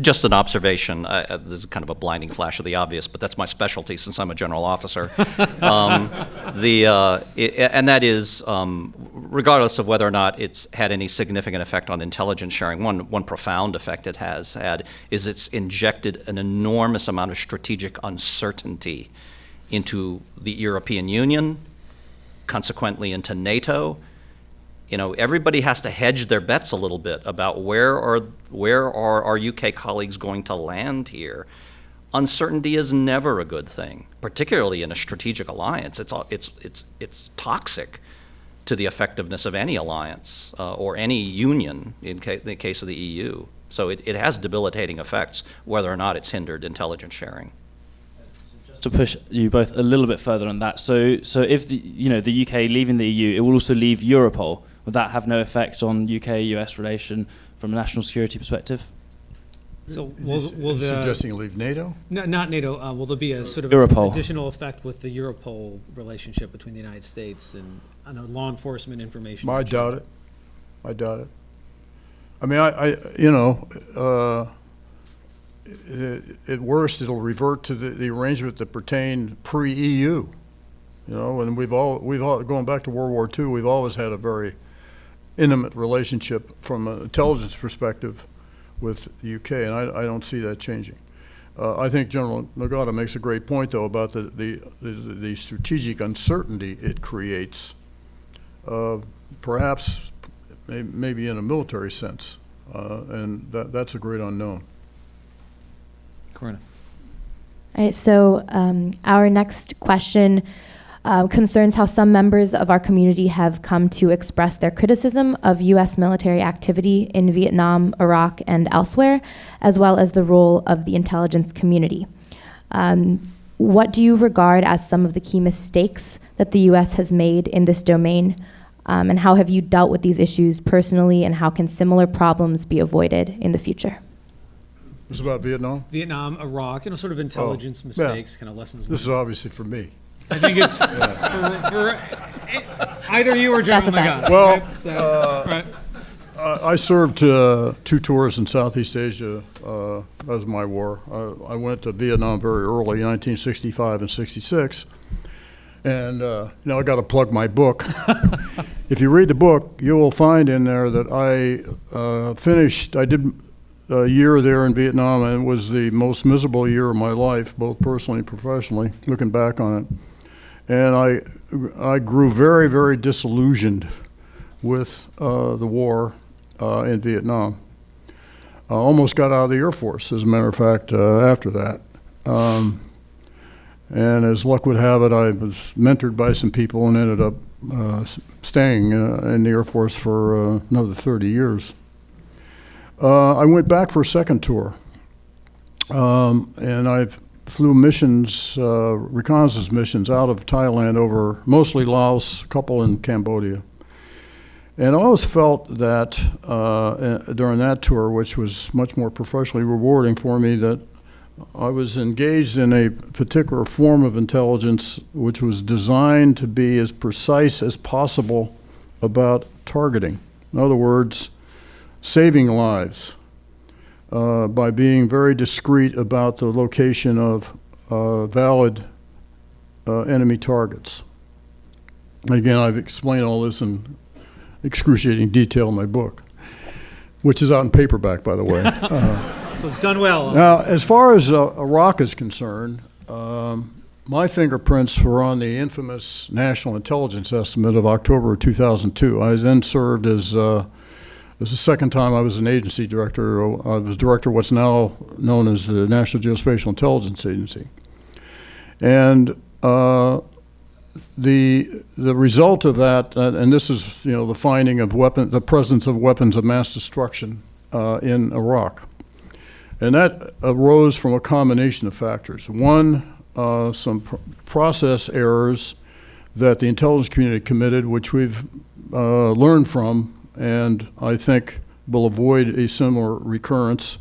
[SPEAKER 4] Just an observation, uh, uh, this is kind of a blinding flash of the obvious, but that's my specialty since I'm a general officer. Um, The, uh, i- and that is, um, regardless of whether or not it's had any significant effect on intelligence sharing, one, one profound effect it has had is it's injected an enormous amount of strategic uncertainty into the European Union, consequently into NATO, you know, everybody has to hedge their bets a little bit about where are where are our UK colleagues going to land here. Uncertainty is never a good thing, particularly in a strategic alliance. It's it's it's it's toxic to the effectiveness of any alliance uh, or any union in ca- the case of the EU. So it, it has debilitating effects whether or not it's hindered intelligence sharing.
[SPEAKER 5] to push you both a little bit further on that. So, so if the you know the UK leaving the EU, it will also leave Europol. Would that have no effect on UK-US relation from a national security perspective?
[SPEAKER 2] So will, will the,
[SPEAKER 3] Suggesting leave NATO?
[SPEAKER 2] no, not NATO, uh, will there be a sort of
[SPEAKER 5] Europol.
[SPEAKER 2] additional effect with the Europol relationship between the United States and, I know, law enforcement information?
[SPEAKER 3] I doubt it. I doubt it. I mean, I, I, you know, uh, i- at worst, it'll revert to the, the arrangement that pertained pre-EU. You know, and we've all, we've all, going back to World War II, we've always had a very intimate relationship from an intelligence perspective with the UK, and I, I don't see that changing. Uh, I think General Nagata makes a great point, though, about the, the, the the strategic uncertainty it creates uh, perhaps, may- maybe in a military sense, uh, and that, that's a great unknown.
[SPEAKER 2] Corinna.
[SPEAKER 6] All right, so um, our next question uh, concerns how some members of our community have come to express their criticism of U.S. military activity in Vietnam, Iraq, and elsewhere, as well as the role of the intelligence community. Um, what do you regard as some of the key mistakes that the U.S. has made in this domain? Um, and how have you dealt with these issues personally, and how can similar problems be avoided in the future?
[SPEAKER 3] This is about Vietnam?
[SPEAKER 2] Vietnam, Iraq, you know, sort of intelligence
[SPEAKER 3] yeah.
[SPEAKER 2] mistakes, kind of lessons
[SPEAKER 3] This is obviously for me.
[SPEAKER 2] I think it's for, for either you or General
[SPEAKER 6] Specify.
[SPEAKER 2] Nagata.
[SPEAKER 3] Well,
[SPEAKER 2] right? So, right.
[SPEAKER 3] I I served uh, two tours in Southeast Asia. Uh, that was my war. I, I went to Vietnam very early, 1965 and 66. And uh, you know, I got to plug my book. if you read the book, you will find in there that I uh, finished. I did a year there in Vietnam, and it was the most miserable year of my life, both personally and professionally. Looking back on it, and I I grew very, very disillusioned with uh, the war uh, in Vietnam. I almost got out of the Air Force, as a matter of fact, uh, after that. Um, and as luck would have it, I was mentored by some people and ended up uh, staying uh, in the Air Force for uh, another 30 years. I went back for a second tour, um, and I flew missions, uh, reconnaissance missions out of Thailand over mostly Laos, a couple in Cambodia. And I always felt that uh, eh, during that tour, which was much more professionally rewarding for me, that I was engaged in a particular form of intelligence which was designed to be as precise as possible about targeting. In other words, saving lives uh, by being very discreet about the location of uh, valid uh, enemy targets. Again, I've explained all this in excruciating detail in my book, which is out in paperback, by the way. Uh,
[SPEAKER 2] So it's done well.
[SPEAKER 3] now, as far as uh, Iraq is concerned, um, my fingerprints were on the infamous National Intelligence Estimate of October of 2002. I then served as, this is the second time I was an agency director. I was director of what's now known as the National Geospatial Intelligence Agency. And uh, the, the result of that, uh, and this is, you know, the finding of weapon, the presence of weapons of mass destruction uh, in Iraq. And that arose from a combination of factors. One, uh, some pr- process errors that the intelligence community committed, which we've uh, learned from, and I think will avoid a similar recurrence.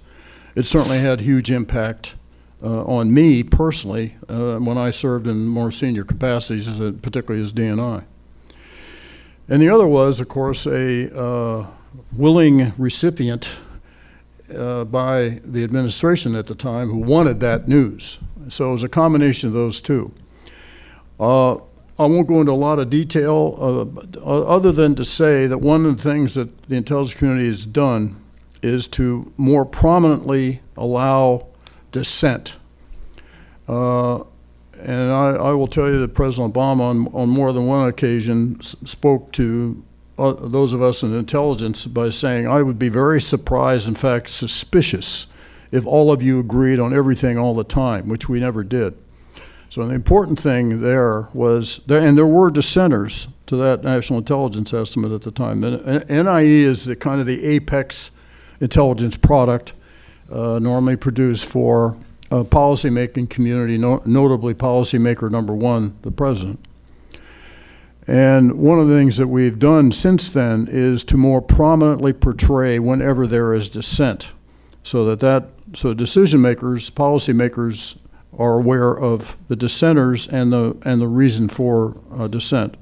[SPEAKER 3] It certainly had huge impact uh, on me personally uh, when I served in more senior capacities, particularly as DNI. And the other was, of course, a uh, willing recipient uh, by the administration at the time who wanted that news. So it was a combination of those two. Uh, I won't go into a lot of detail, uh, other than to say that one of the things that the intelligence community has done is to more prominently allow dissent. Uh, and I, I will tell you that President Obama, on, on more than one occasion, spoke to uh, those of us in intelligence by saying, I would be very surprised, in fact, suspicious, if all of you agreed on everything all the time, which we never did. So the important thing there was, and there were dissenters to that national intelligence estimate at the time. NIE is the kind of the apex intelligence product uh, normally produced for uh, policymaking community, no- notably policymaker number one, the president. And one of the things that we've done since then is to more prominently portray whenever there is dissent, so that that so decision makers, policymakers are aware of the dissenters and the and the reason for uh, dissent.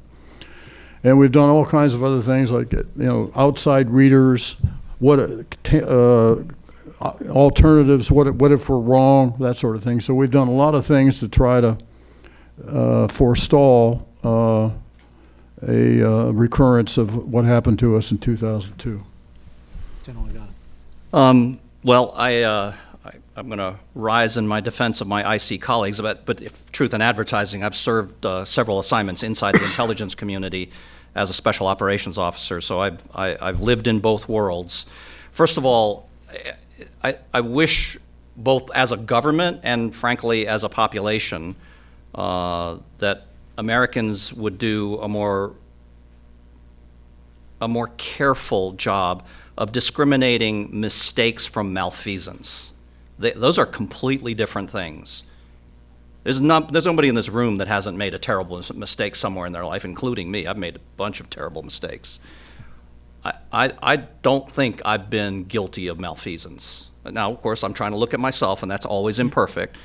[SPEAKER 3] And we've done all kinds of other things like you know outside readers, what uh, alternatives, what if, what if we're wrong, that sort of thing. So we've done a lot of things to try to uh, forestall uh, a uh, recurrence of what happened to us in 2002.
[SPEAKER 4] Um, well, I, uh, I, I'm going to rise in my defense of my IC colleagues, but, but if truth in advertising, I've served uh, several assignments inside the intelligence community as a special operations officer, so I've, I, I've lived in both worlds. First of all, I, I wish both as a government and frankly as a population uh, that Americans would do a more a more careful job of discriminating mistakes from malfeasance. They, those are completely different things. There's, not, there's nobody in this room that hasn't made a terrible mistake somewhere in their life, including me. I've made a bunch of terrible mistakes. I, I, I don't think I've been guilty of malfeasance. Now, of course, I'm trying to look at myself, and that's always imperfect.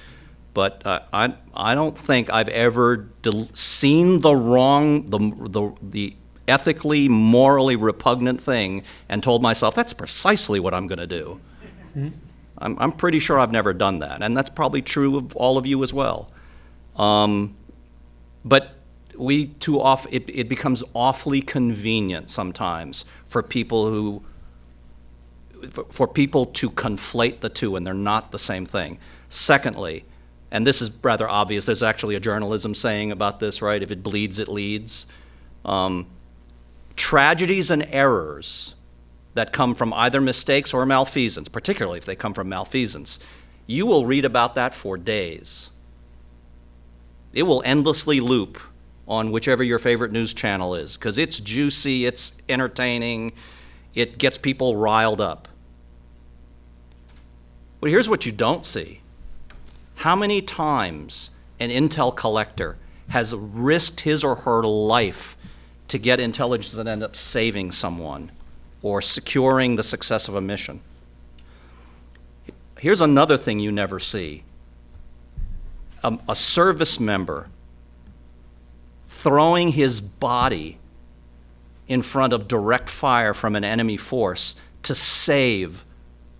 [SPEAKER 4] But uh, I, I don't think I've ever seen the wrong, the, the, the ethically, morally repugnant thing and told myself, that's precisely what I'm going to do. I'm, I'm pretty sure I've never done that, and that's probably true of all of you as well. Um, but we too off it, it becomes awfully convenient sometimes for people who for, for people to conflate the two, and they're not the same thing. Secondly, and this is rather obvious, there's actually a journalism saying about this, right? If it bleeds, it leads. Um, tragedies and errors that come from either mistakes or malfeasance, particularly if they come from malfeasance, you will read about that for days. It will endlessly loop on whichever your favorite news channel is because it's juicy, it's entertaining, it gets people riled up. But here's what you don't see how many times an intel collector has risked his or her life to get intelligence that end up saving someone or securing the success of a mission. Here's another thing you never see. Um, a service member throwing his body in front of direct fire from an enemy force to save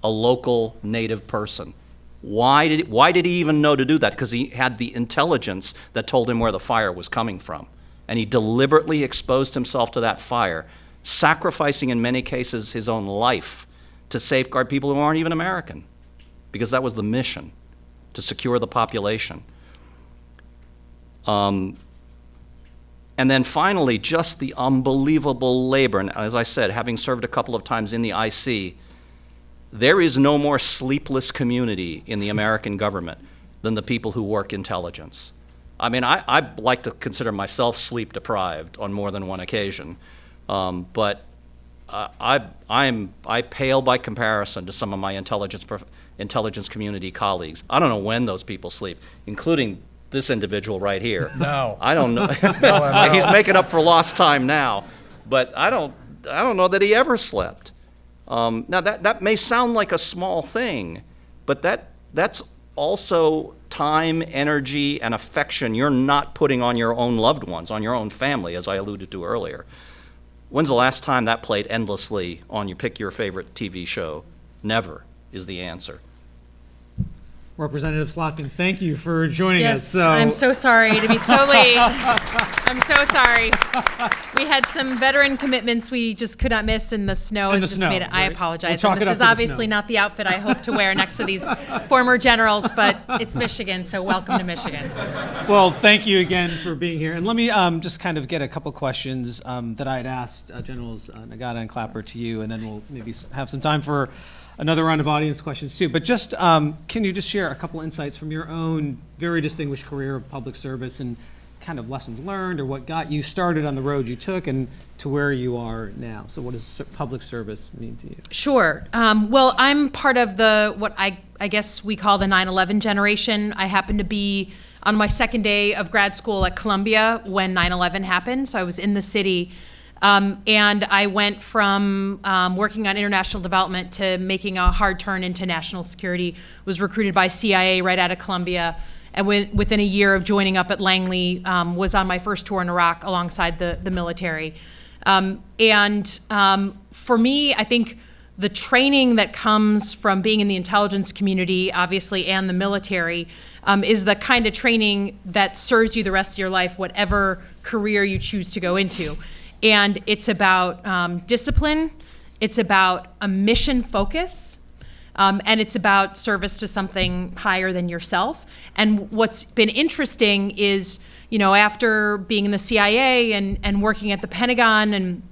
[SPEAKER 4] a local native person. Why did, why did he even know to do that? Because he had the intelligence that told him where the fire was coming from. And he deliberately exposed himself to that fire, sacrificing in many cases his own life to safeguard people who aren't even American, because that was the mission to secure the population. Um, and then finally, just the unbelievable labor. And as I said, having served a couple of times in the IC, there is no more sleepless community in the American government than the people who work intelligence. I mean, I, I like to consider myself sleep deprived on more than one occasion, um, but uh, I, I'm, I pale by comparison to some of my intelligence, prof- intelligence community colleagues. I don't know when those people sleep, including this individual right here.
[SPEAKER 3] No.
[SPEAKER 4] I don't know. He's making up for lost time now, but I don't, I don't know that he ever slept. Um, now, that, that may sound like a small thing, but that, that's also time, energy, and affection you're not putting on your own loved ones, on your own family, as I alluded to earlier. When's the last time that played endlessly on you pick your favorite TV show? Never is the answer.
[SPEAKER 2] Representative Slotkin, thank you for joining us.
[SPEAKER 7] Yes, I'm so sorry to be so late. I'm so sorry. We had some veteran commitments we just could not miss, and the snow
[SPEAKER 2] And
[SPEAKER 7] has
[SPEAKER 2] the
[SPEAKER 7] just
[SPEAKER 2] snow,
[SPEAKER 7] made it. I apologize.
[SPEAKER 2] We'll
[SPEAKER 7] this is obviously not the outfit I hope to wear next to these former generals, but it's Michigan, so welcome to Michigan.
[SPEAKER 2] Well, thank you again for being here. And let me um, just kind of get a couple questions um, that I had asked uh, Generals uh, Nagata and Clapper to you, and then we'll maybe have some time for another round of audience questions too. But just, um, can you just share a couple insights from your own very distinguished career of public service and kind of lessons learned or what got you started on the road you took and to where you are now? So what does public service mean to you?
[SPEAKER 7] Sure. Um, well, I'm part of the what I I guess we call the 9/11 generation. I happened to be on my second day of grad school at Columbia when 9/11 happened, so I was in the city. Um, and I went from um, working on international development to making a hard turn into national security. Was recruited by CIA right out of Columbia, and within a year of joining up at Langley, um, was on my first tour in Iraq alongside the the military. Um, and um, for me, I think the training that comes from being in the intelligence community, obviously, and the military, um, is the kind of training that serves you the rest of your life, whatever career you choose to go into. And it's about um, discipline, it's about a mission focus, um, and it's about service to something higher than yourself. And what's been interesting is, you know, after being in the CIA and, and working at the Pentagon and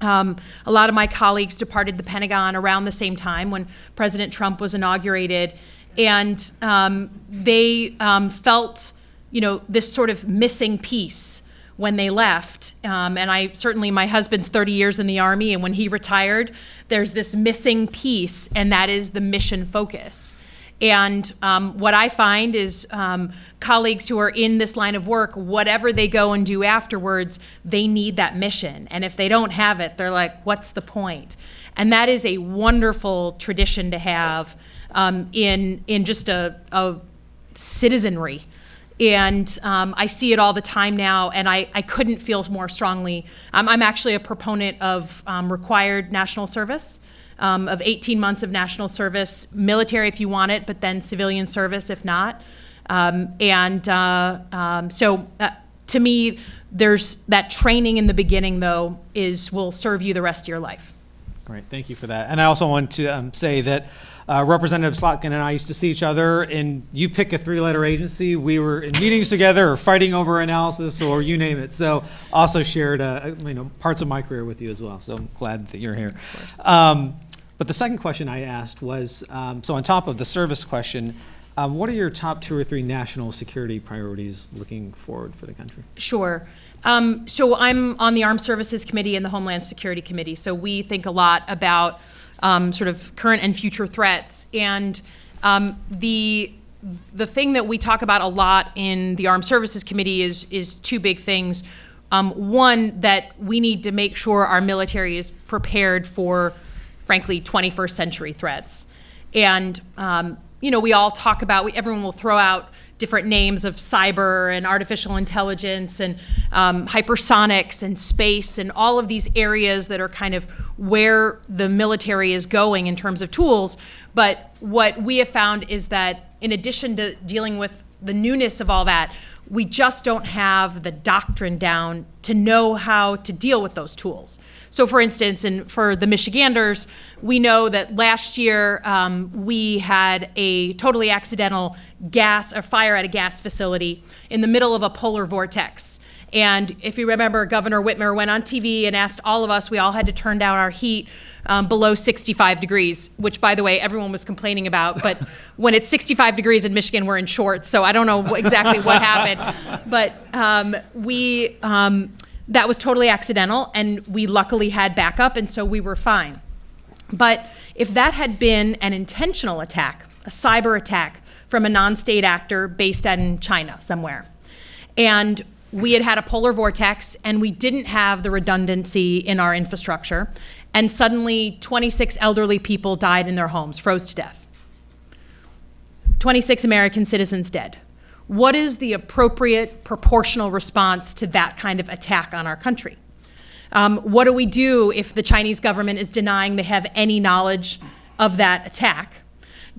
[SPEAKER 7] um, a lot of my colleagues departed the Pentagon around the same time when President Trump was inaugurated, and um, they um, felt, you know, this sort of missing piece when they left. Um, and I certainly, my husband's 30 years in the Army, and when he retired, there's this missing piece, and that is the mission focus. And um, what I find is um, colleagues who are in this line of work, whatever they go and do afterwards, they need that mission. And if they don't have it, they're like, what's the point? And that is a wonderful tradition to have um, in, in just a, a citizenry. And um, I see it all the time now, and I, I couldn't feel more strongly. Um, I'm actually a proponent of um, required national service, um, of 18 months of national service, military if you want it, but then civilian service if not. Um, and uh, um, so uh, to me, there's that training in the beginning, though, is will serve you the rest of your life.
[SPEAKER 2] Great, thank you for that. And I also want to say that uh, Representative Slotkin and I used to see each other, and you pick a three-letter agency. We were in meetings together, or fighting over analysis, or you name it. So also shared, uh, you know, parts of my career with you as well. So I'm glad that you're here. Um, but the second question I asked was, um, so on top of the service question, um, what are your top two or three national security priorities looking forward for the country?
[SPEAKER 7] Sure. Um, so I'm on the Armed Services Committee and the Homeland Security Committee. So we think a lot about um, sort of current and future threats. And um, the the thing that we talk about a lot in the Armed Services Committee is is two big things. Um, one that we need to make sure our military is prepared for, frankly, 21st century threats. And um, you know, we all talk about. We, everyone will throw out different names of cyber and artificial intelligence and um, hypersonics and space and all of these areas that are kind of where the military is going in terms of tools. But what we have found is that in addition to dealing with the newness of all that, we just don't have the doctrine down to know how to deal with those tools. So, for instance, and for the Michiganders, we know that last year um, we had a totally accidental gas or fire at a gas facility in the middle of a polar vortex. And if you remember, Governor Whitmer went on TV and asked all of us, we all had to turn down our heat um, below 65 degrees, which, by the way, everyone was complaining about. But when it's 65 degrees in Michigan, we're in shorts, so I don't know exactly what happened. But um, we, um, that was totally accidental, and we luckily had backup, and so we were fine. But if that had been an intentional attack, a cyber attack from a non state actor based in China somewhere, and we had had a polar vortex and we didn't have the redundancy in our infrastructure, and suddenly 26 elderly people died in their homes, froze to death. 26 American citizens dead. What is the appropriate proportional response to that kind of attack on our country? Um, what do we do if the Chinese government is denying they have any knowledge of that attack?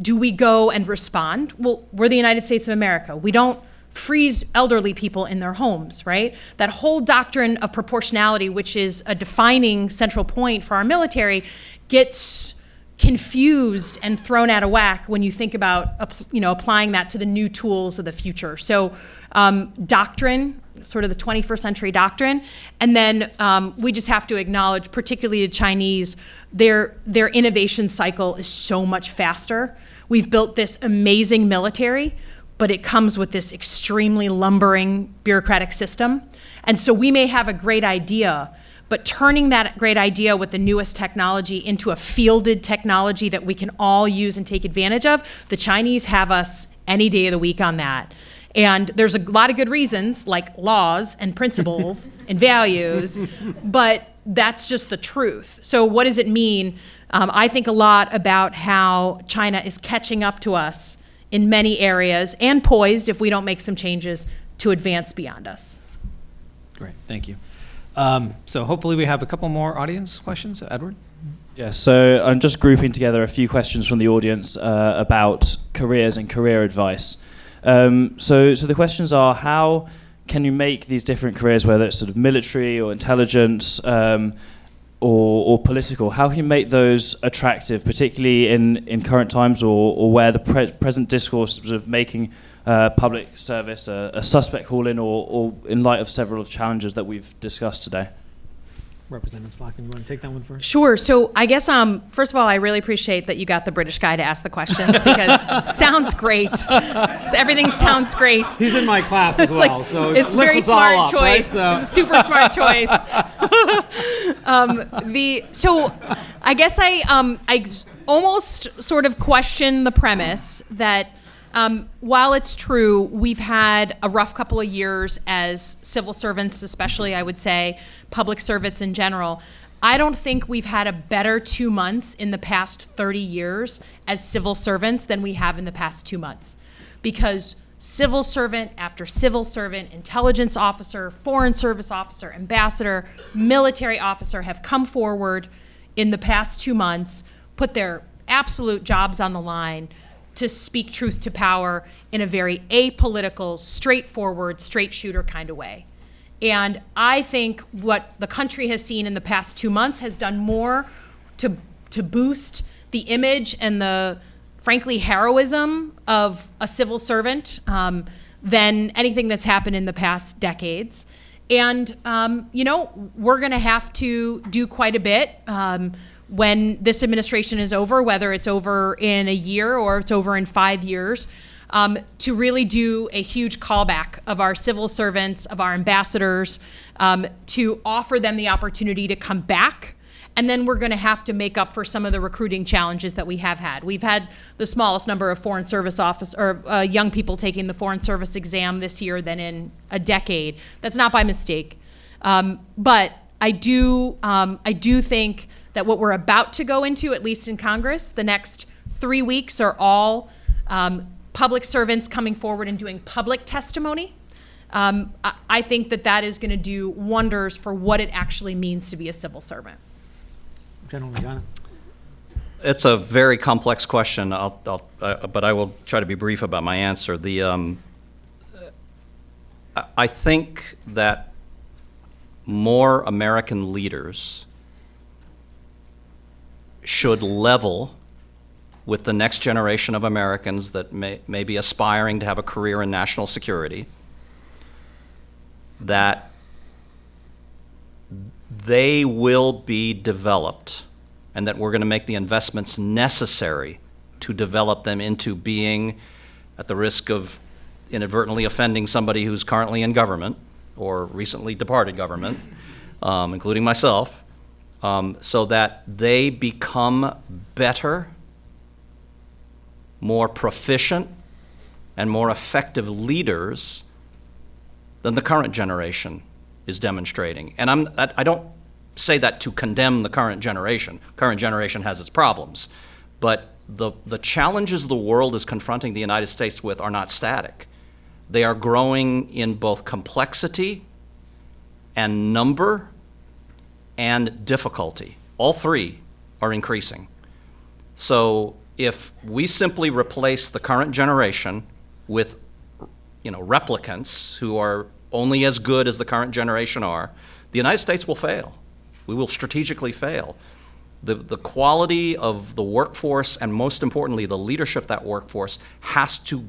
[SPEAKER 7] Do we go and respond? Well, we're the United States of America. We don't freeze elderly people in their homes, right? That whole doctrine of proportionality, which is a defining central point for our military, gets confused and thrown out of whack when you think about you know applying that to the new tools of the future. So um, doctrine, sort of the 21st century doctrine, and then um, we just have to acknowledge, particularly the Chinese, their their innovation cycle is so much faster. We've built this amazing military, but it comes with this extremely lumbering bureaucratic system, and so we may have a great idea but turning that great idea with the newest technology into a fielded technology that we can all use and take advantage of, the Chinese have us any day of the week on that. And there's a lot of good reasons, like laws and principles and values, but that's just the truth. So, what does it mean? Um, I think a lot about how China is catching up to us in many areas and poised, if we don't make some changes, to advance beyond us.
[SPEAKER 8] Great, thank you. Um, so hopefully we have a couple more audience questions. Edward?
[SPEAKER 5] Yeah, so I'm just grouping together a few questions from the audience uh, about careers and career advice. Um, so, so the questions are how can you make these different careers, whether it's sort of military or intelligence um, or, or political, how can you make those attractive, particularly in, in current times or, or where the pre- present discourse is of making uh, public service a, a suspect calling or, or in light of several of challenges that we've discussed today?
[SPEAKER 8] Representative Slotkin, you want to take that one first?
[SPEAKER 7] Sure. So I guess, um, first of all, I really appreciate that you got the British guy to ask the questions because it sounds great. Just everything sounds great.
[SPEAKER 8] He's in my class as
[SPEAKER 7] It's
[SPEAKER 8] well,
[SPEAKER 7] like
[SPEAKER 8] so
[SPEAKER 7] it's
[SPEAKER 8] it lifts
[SPEAKER 7] very smart
[SPEAKER 8] up, right?
[SPEAKER 7] choice.
[SPEAKER 8] So-
[SPEAKER 7] It's a super smart choice. um, the so I guess I um, I s- almost sort of question the premise that um, while it's true we've had a rough couple of years as civil servants, especially I would say public servants in general. I don't think we've had a better two months in the past 30 years as civil servants than we have in the past two months because civil servant after civil servant, intelligence officer, foreign service officer, ambassador, military officer have come forward in the past two months, put their absolute jobs on the line to speak truth to power in a very apolitical, straightforward, straight shooter kind of way. And I think what the country has seen in the past two months has done more to, to boost the image and the, frankly, heroism of a civil servant um, than anything that's happened in the past decades. And, um, you know, we're going to have to do quite a bit um, when this administration is over, whether it's over in a year or it's over in five years um, to really do a huge callback of our civil servants, of our ambassadors, um, to offer them the opportunity to come back. And then we're going to have to make up for some of the recruiting challenges that we have had. We've had the smallest number of foreign service office or uh, young people taking the foreign service exam this year than in a decade. That's not by mistake, um, but I do um, I do think that what we're about to go into, at least in Congress, the next three weeks are all um, public servants coming forward and doing public testimony. Um, I, I think that that is going to do wonders for what it actually means to be a civil servant.
[SPEAKER 8] General Nagata?
[SPEAKER 4] It's a very complex question, I'll, I'll, uh, but I will try to be brief about my answer. The, um, I- I think that more American leaders should level with the next generation of Americans that may, may be aspiring to have a career in national security, that they will be developed and that we're going to make the investments necessary to develop them into being, at the risk of inadvertently offending somebody who's currently in government or recently departed government, um, including myself, um, so that they become better, more proficient, and more effective leaders than the current generation is demonstrating. And I'm, I don't say that to condemn the current generation. Current generation has its problems. But the, the challenges the world is confronting the United States with are not static. They are growing in both complexity and number and difficulty. All three are increasing. So if we simply replace the current generation with, you know, replicants who are only as good as the current generation are, the United States will fail. We will strategically fail. The, the quality of the workforce and most importantly, the leadership that workforce has to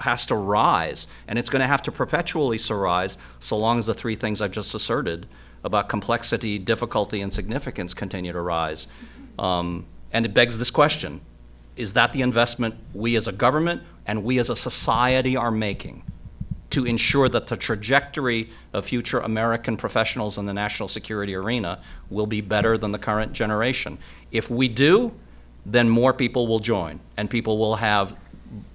[SPEAKER 4] has to rise, and it's going to have to perpetually so rise so long as the three things I've just asserted about complexity, difficulty, and significance continue to rise. Um, and it begs this question, is that the investment we as a government and we as a society are making to ensure that the trajectory of future American professionals in the national security arena will be better than the current generation? If we do, then more people will join, and people will have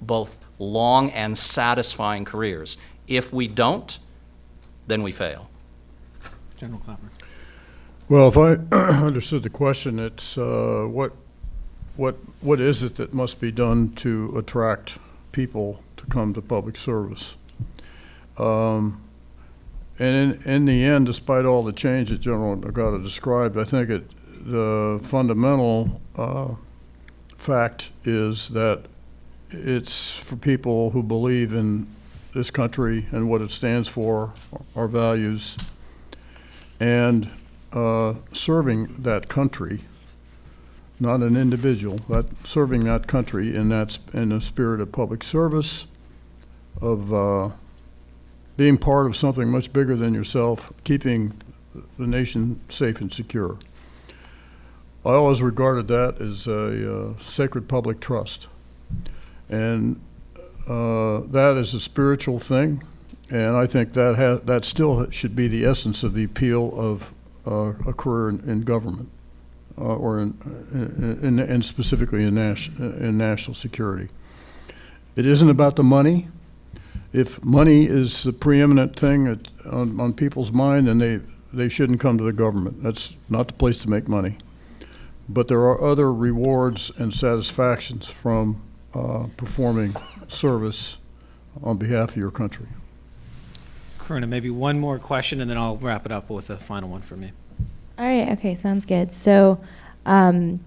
[SPEAKER 4] both long and satisfying careers. If we don't, then we fail.
[SPEAKER 8] General Clapper.
[SPEAKER 3] Well, if I understood the question, it's, uh, what, what, what is it that must be done to attract people to come to public service? Um, And in, in the end, despite all the change that General Nagata described, I think it, the fundamental uh, fact is that it's for people who believe in this country and what it stands for, our values, and uh, serving that country, not an individual, but serving that country in that, in the spirit of public service, of uh, being part of something much bigger than yourself, keeping the nation safe and secure. I always regarded that as a uh, sacred public trust. And uh, that is a spiritual thing, and I think that ha that still should be the essence of the appeal of uh, a career in, in government, uh, or in, in, in, specifically in, in national security. It isn't about the money. If money is the preeminent thing at, on, on people's mind, then they, they shouldn't come to the government. That's not the place to make money. But there are other rewards and satisfactions from uh, performing service on behalf of your country.
[SPEAKER 8] Karuna, maybe one more question, and then I'll wrap it up with a final one for me.
[SPEAKER 6] All right, okay, sounds good. So, um,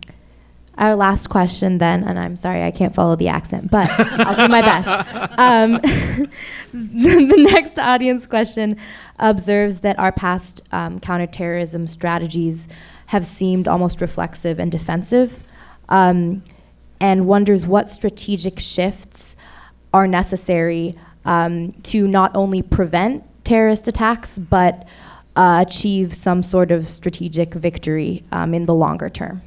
[SPEAKER 6] our last question then, and I'm sorry I can't follow the accent, but I'll do my best. Um, the, the next audience question observes that our past um, counterterrorism strategies have seemed almost reflexive and defensive, um, and wonders what strategic shifts are necessary um, to not only prevent terrorist attacks, but uh, achieve some sort of strategic victory um, in the longer term.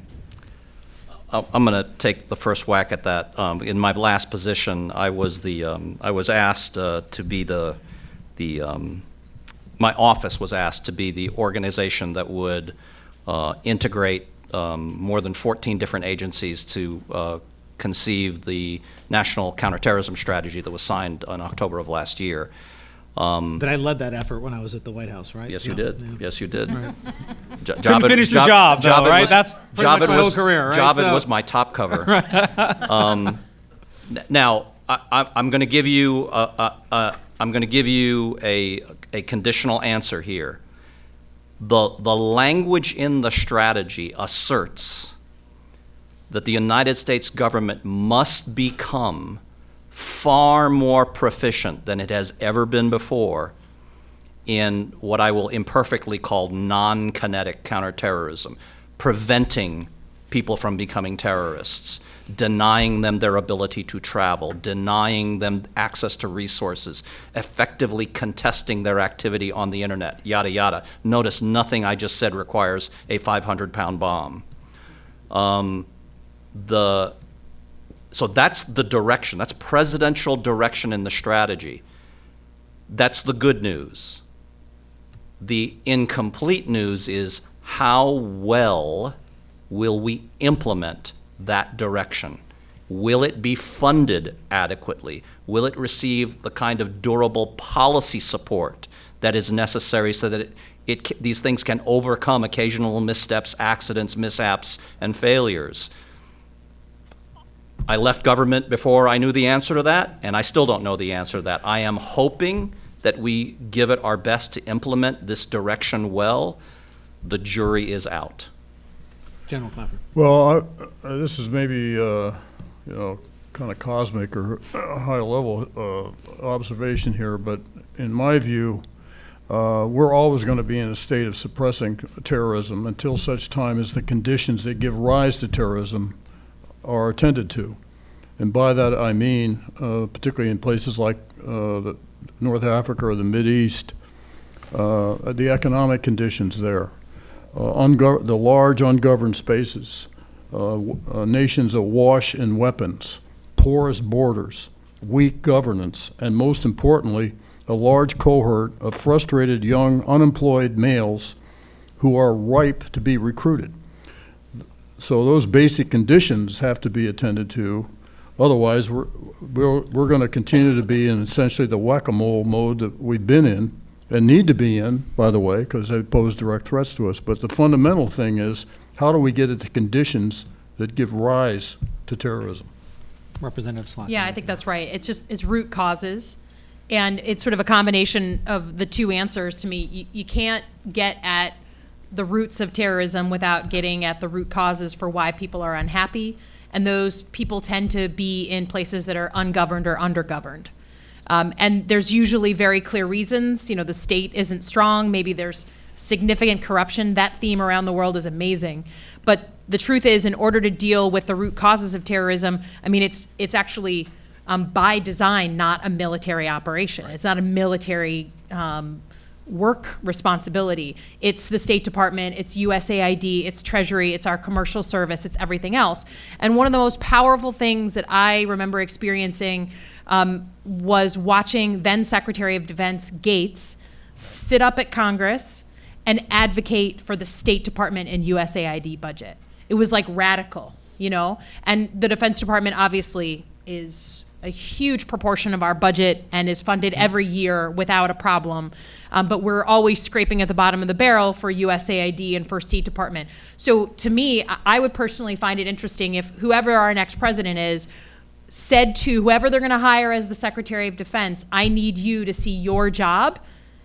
[SPEAKER 4] I'm going to take the first whack at that. Um, In my last position, I was the, um, I was asked uh, to be the, the, um, my office was asked to be the organization that would uh, integrate um, more than 14 different agencies to uh, conceive the national counterterrorism strategy that was signed in October of last year. Um,
[SPEAKER 8] That I led that effort when I was at the White House, right?
[SPEAKER 4] Yes, you did.
[SPEAKER 8] yeah.
[SPEAKER 4] Yes, you did.
[SPEAKER 8] Right.
[SPEAKER 4] Jo-
[SPEAKER 8] Couldn't
[SPEAKER 4] Javed-
[SPEAKER 8] finish the job, though, right?
[SPEAKER 4] was-
[SPEAKER 8] That's pretty much
[SPEAKER 4] Javed
[SPEAKER 8] my whole
[SPEAKER 4] was-
[SPEAKER 8] career, right?
[SPEAKER 4] Javed
[SPEAKER 8] So-
[SPEAKER 4] was my top cover. Um, n- Now, I, I- I'm going to give you, a- a- a- I'm going to give you a, a conditional answer here. The, the language in the strategy asserts that the United States government must become far more proficient than it has ever been before in what I will imperfectly call non-kinetic counterterrorism, preventing people from becoming terrorists, denying them their ability to travel, denying them access to resources, effectively contesting their activity on the internet, yada, yada. Notice nothing I just said requires a 500-pound bomb. Um, the, so that's the direction, that's presidential direction in the strategy. That's the good news. The incomplete news is how well will we implement that direction? Will it be funded adequately? Will it receive the kind of durable policy support that is necessary so that it, it, these things can overcome occasional missteps, accidents, mishaps, and failures? I left government before I knew the answer to that, and I still don't know the answer to that. I am hoping that we give it our best to implement this direction well. The jury is out.
[SPEAKER 8] General Clapper.
[SPEAKER 3] Well, I- uh, this is maybe, uh, you know, kind of cosmic or high-level observation here, but in my view, uh, we're always going to be in a state of suppressing terrorism until such time as the conditions that give rise to terrorism are attended to. And by that, I mean, uh, particularly in places like uh, North Africa or the Mideast, uh, the economic conditions there, uh, the large ungoverned spaces, uh, uh, nations awash in weapons, porous borders, weak governance, and most importantly, a large cohort of frustrated young unemployed males who are ripe to be recruited. So those basic conditions have to be attended to. Otherwise, we're, we're, we're going to continue to be in essentially the whack-a-mole mode that we've been in and need to be in, by the way, because they pose direct threats to us. But the fundamental thing is, how do we get at the conditions that give rise to terrorism?
[SPEAKER 8] Representative Slotkin.
[SPEAKER 7] Yeah, I think that's right. It's just, it's root causes. And it's sort of a combination of the two answers to me. You, you can't get at the roots of terrorism without getting at the root causes for why people are unhappy. And those people tend to be in places that are ungoverned or undergoverned. Um, and there's usually very clear reasons. You know, the state isn't strong. Maybe there's significant corruption. That theme around the world is amazing. But the truth is, in order to deal with the root causes of terrorism, I mean, it's it's actually um, by design not a military operation. It's not a military um, work responsibility. It's the State Department, it's USAID, it's Treasury, it's our commercial service, it's everything else. And one of the most powerful things that I remember experiencing um, was watching then Secretary of Defense Gates sit up at Congress and advocate for the State Department and USAID budget. It was like radical, you know? And the Defense Department obviously is a huge proportion of our budget and is funded every year without a problem. Um, but we're always scraping at the bottom of the barrel for USAID and for State Department. So to me, I- I would personally find it interesting if whoever our next president is said to whoever they're going to hire as the Secretary of Defense, I need you to see your job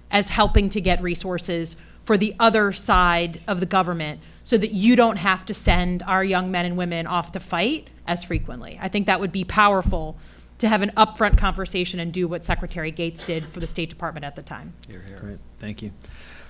[SPEAKER 7] as helping to get resources for the other side of the government so that you don't have to send our young men and women off to fight as frequently. I think that would be powerful to have an upfront conversation and do what Secretary Gates did for the State Department at the time.
[SPEAKER 8] Great, thank you.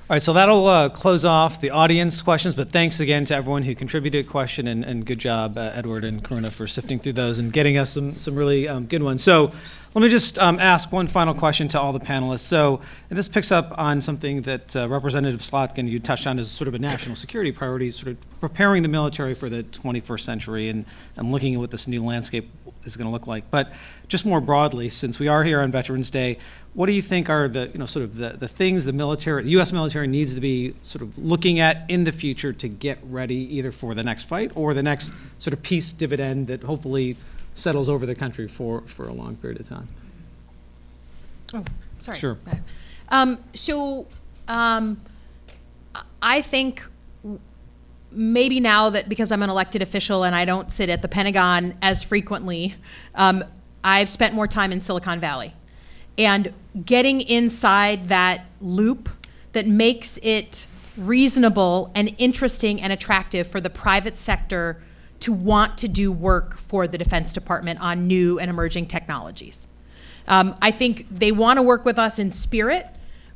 [SPEAKER 8] All right, so that'll uh, close off the audience questions, but thanks again to everyone who contributed a question, and, and good job, uh, Edward and Karuna, for sifting through those and getting us some, some really um, good ones. So let me just um, ask one final question to all the panelists. So, and this picks up on something that uh, Representative Slotkin, you touched on as sort of a national security priority, sort of preparing the military for the 21st century and, and looking at what this new landscape is going to look like. But just more broadly, since we are here on Veterans Day, what do you think are the, you know, sort of the, the things the military, the U.S. military needs to be sort of looking at in the future to get ready either for the next fight or the next sort of peace dividend that hopefully settles over the country for, for a long period of time?
[SPEAKER 7] Oh, sorry.
[SPEAKER 8] Sure.
[SPEAKER 7] Um, so, um, I- think maybe now that because I'm an elected official and I don't sit at the Pentagon as frequently, um, I've spent more time in Silicon Valley. And getting inside that loop that makes it reasonable and interesting and attractive for the private sector to want to do work for the Defense Department on new and emerging technologies. Um, I think they want to work with us in spirit,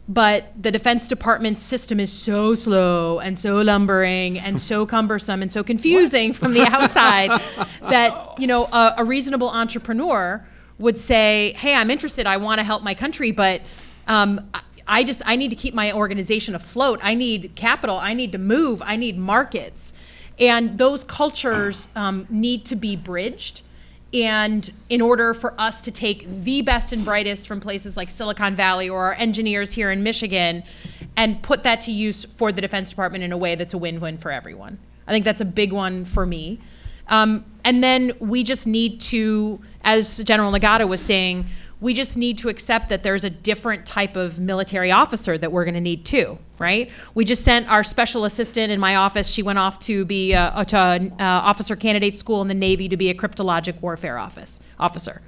[SPEAKER 7] but the Defense Department's system is so slow and so lumbering and so cumbersome and so confusing from the outside that you know a, a reasonable entrepreneur would say, "Hey, I'm interested. I want to help my country, but." Um, I- I just I need to keep my organization afloat. I need capital. I need to move. I need markets, and those cultures um, need to be bridged. And in order for us to take the best and brightest from places like Silicon Valley or our engineers here in Michigan and put that to use for the Defense Department in a way that's a win win for everyone. I think that's a big one for me. Um, and then we just need to, as General Nagata was saying, We just need to accept that there's a different type of military officer that we're going to need too, right? We just sent our special assistant in my office. She went off to be a, to uh, officer candidate school in the Navy to be a cryptologic warfare office officer.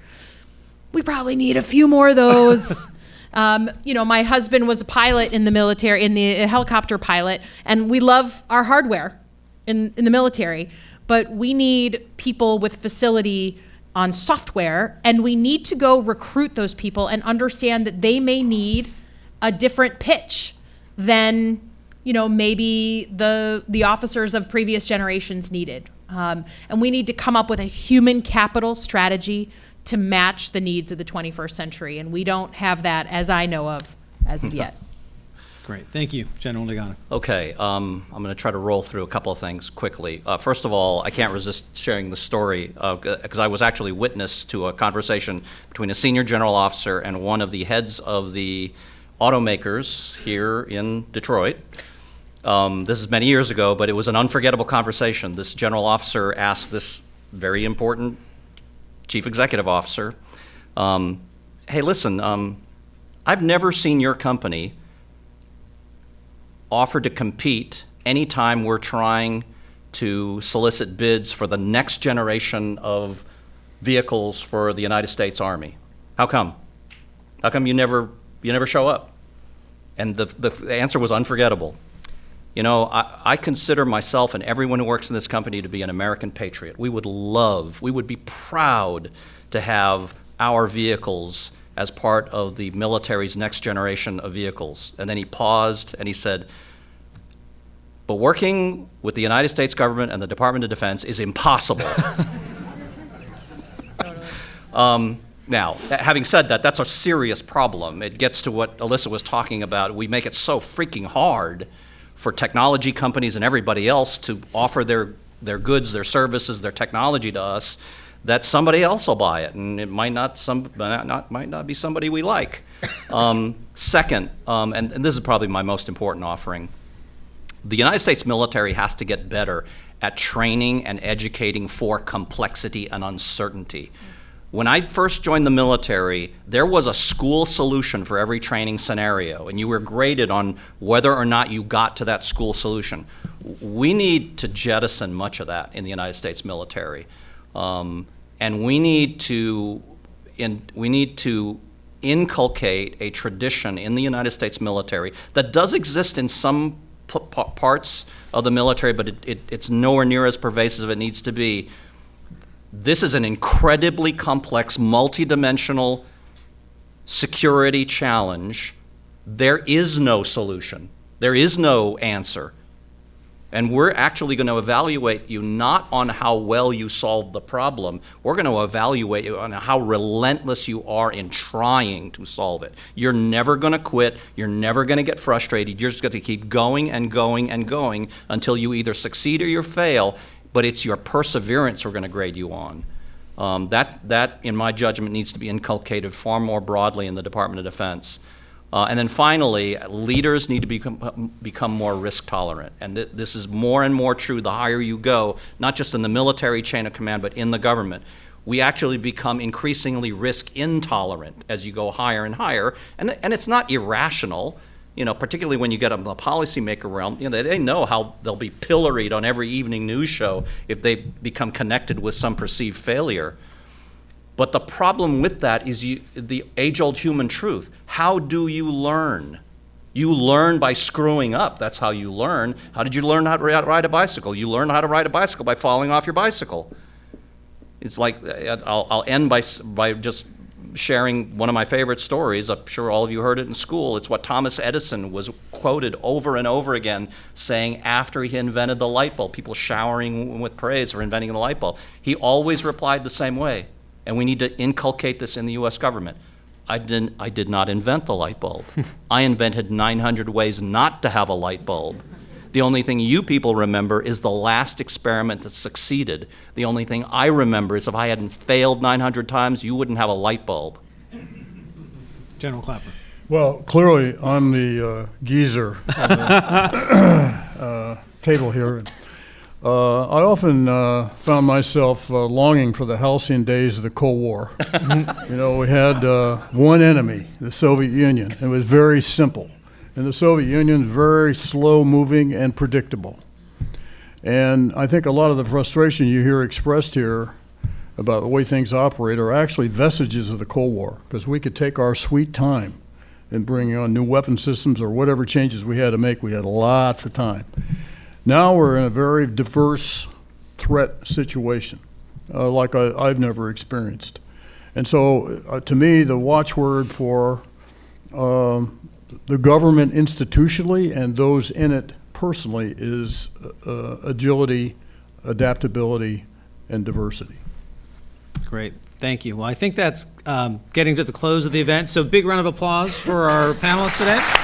[SPEAKER 7] We probably need a few more of those. Um, you know, my husband was a pilot in the military, in the a helicopter pilot, and we love our hardware in, in the military, but we need people with facility on software, and we need to go recruit those people and understand that they may need a different pitch than you know maybe the the officers of previous generations needed. Um, and we need to come up with a human capital strategy to match the needs of the 21st century, and we don't have that, as I know of, as of yet.
[SPEAKER 8] Great, thank you, General Nagata.
[SPEAKER 4] Okay, um, I'm going to try to roll through a couple of things quickly. Uh, first of all, I can't resist sharing the story because I was actually witness to a conversation between a senior general officer and one of the heads of the automakers here in Detroit. Um, this is many years ago, but it was an unforgettable conversation. This general officer asked this very important chief executive officer, um, "Hey, listen, um, I've never seen your company." Offer to compete anytime we're trying to solicit bids for the next generation of vehicles for the United States Army. How come? How come you never, you never show up? And the, the answer was unforgettable. You know, I, I consider myself and everyone who works in this company to be an American patriot. We would love, we would be proud to have our vehicles as part of the military's next generation of vehicles. And then he paused and he said, but working with the United States government and the Department of Defense is impossible. um, now, having said that, that's a serious problem. It gets to what Elissa was talking about. We make it so freaking hard for technology companies and everybody else to offer their, their goods, their services, their technology to us that somebody else will buy it, and it might not some not might not be somebody we like. Um, second, um, and, and this is probably my most important offering, the United States military has to get better at training and educating for complexity and uncertainty. When I first joined the military, there was a school solution for every training scenario, and you were graded on whether or not you got to that school solution. We need to jettison much of that in the United States military. Um, and we need to in, we need to inculcate a tradition in the United States military that does exist in some parts of the military, but it, it, it's nowhere near as pervasive as it needs to be. This is an incredibly complex, multidimensional security challenge. There is no solution. There is no answer. And we're actually going to evaluate you not on how well you solve the problem. We're going to evaluate you on how relentless you are in trying to solve it. You're never going to quit. You're never going to get frustrated. You're just going to keep going and going and going until you either succeed or you fail. But it's your perseverance we're going to grade you on. Um, that, that, in my judgment, needs to be inculcated far more broadly in the Department of Defense. Uh, and then finally, leaders need to become, become more risk tolerant. And th this is more and more true the higher you go, not just in the military chain of command, but in the government. We actually become increasingly risk intolerant as you go higher and higher. And, and it's not irrational, you know, particularly when you get in the policymaker realm. You know, they, they know how they'll be pilloried on every evening news show if they become connected with some perceived failure. But the problem with that is you, the age-old human truth. How do you learn? You learn by screwing up. That's how you learn. How did you learn how to ride a bicycle? You learn how to ride a bicycle by falling off your bicycle. It's like, uh, I'll, I'll end by, by just sharing one of my favorite stories. I'm sure all of you heard it in school. It's what Thomas Edison was quoted over and over again saying after he invented the light bulb, people showering with praise for inventing the light bulb. He always replied the same way and we need to inculcate this in the U.S. government. I, didn't, I did not invent the light bulb. I invented 900 ways not to have a light bulb. The only thing you people remember is the last experiment that succeeded. The only thing I remember is if I hadn't failed 900 times, you wouldn't have a light bulb.
[SPEAKER 8] General Clapper.
[SPEAKER 3] Well, clearly, I'm the uh, geezer on the uh, table here. Uh, I often uh, found myself uh, longing for the halcyon days of the Cold War. you know, we had uh, one enemy, the Soviet Union. It was very simple. And the Soviet Union is very slow moving and predictable. And I think a lot of the frustration you hear expressed here about the way things operate are actually vestiges of the Cold War, because we could take our sweet time in bringing on new weapon systems or whatever changes we had to make. We had lots of time. Now we're in a very diverse threat situation, uh, like I, I've never experienced. And so, uh, to me, the watchword for um, the government institutionally and those in it personally is uh, agility, adaptability, and diversity.
[SPEAKER 8] Great, thank you. Well, I think that's um, getting to the close of the event, so big round of applause for our panelists today.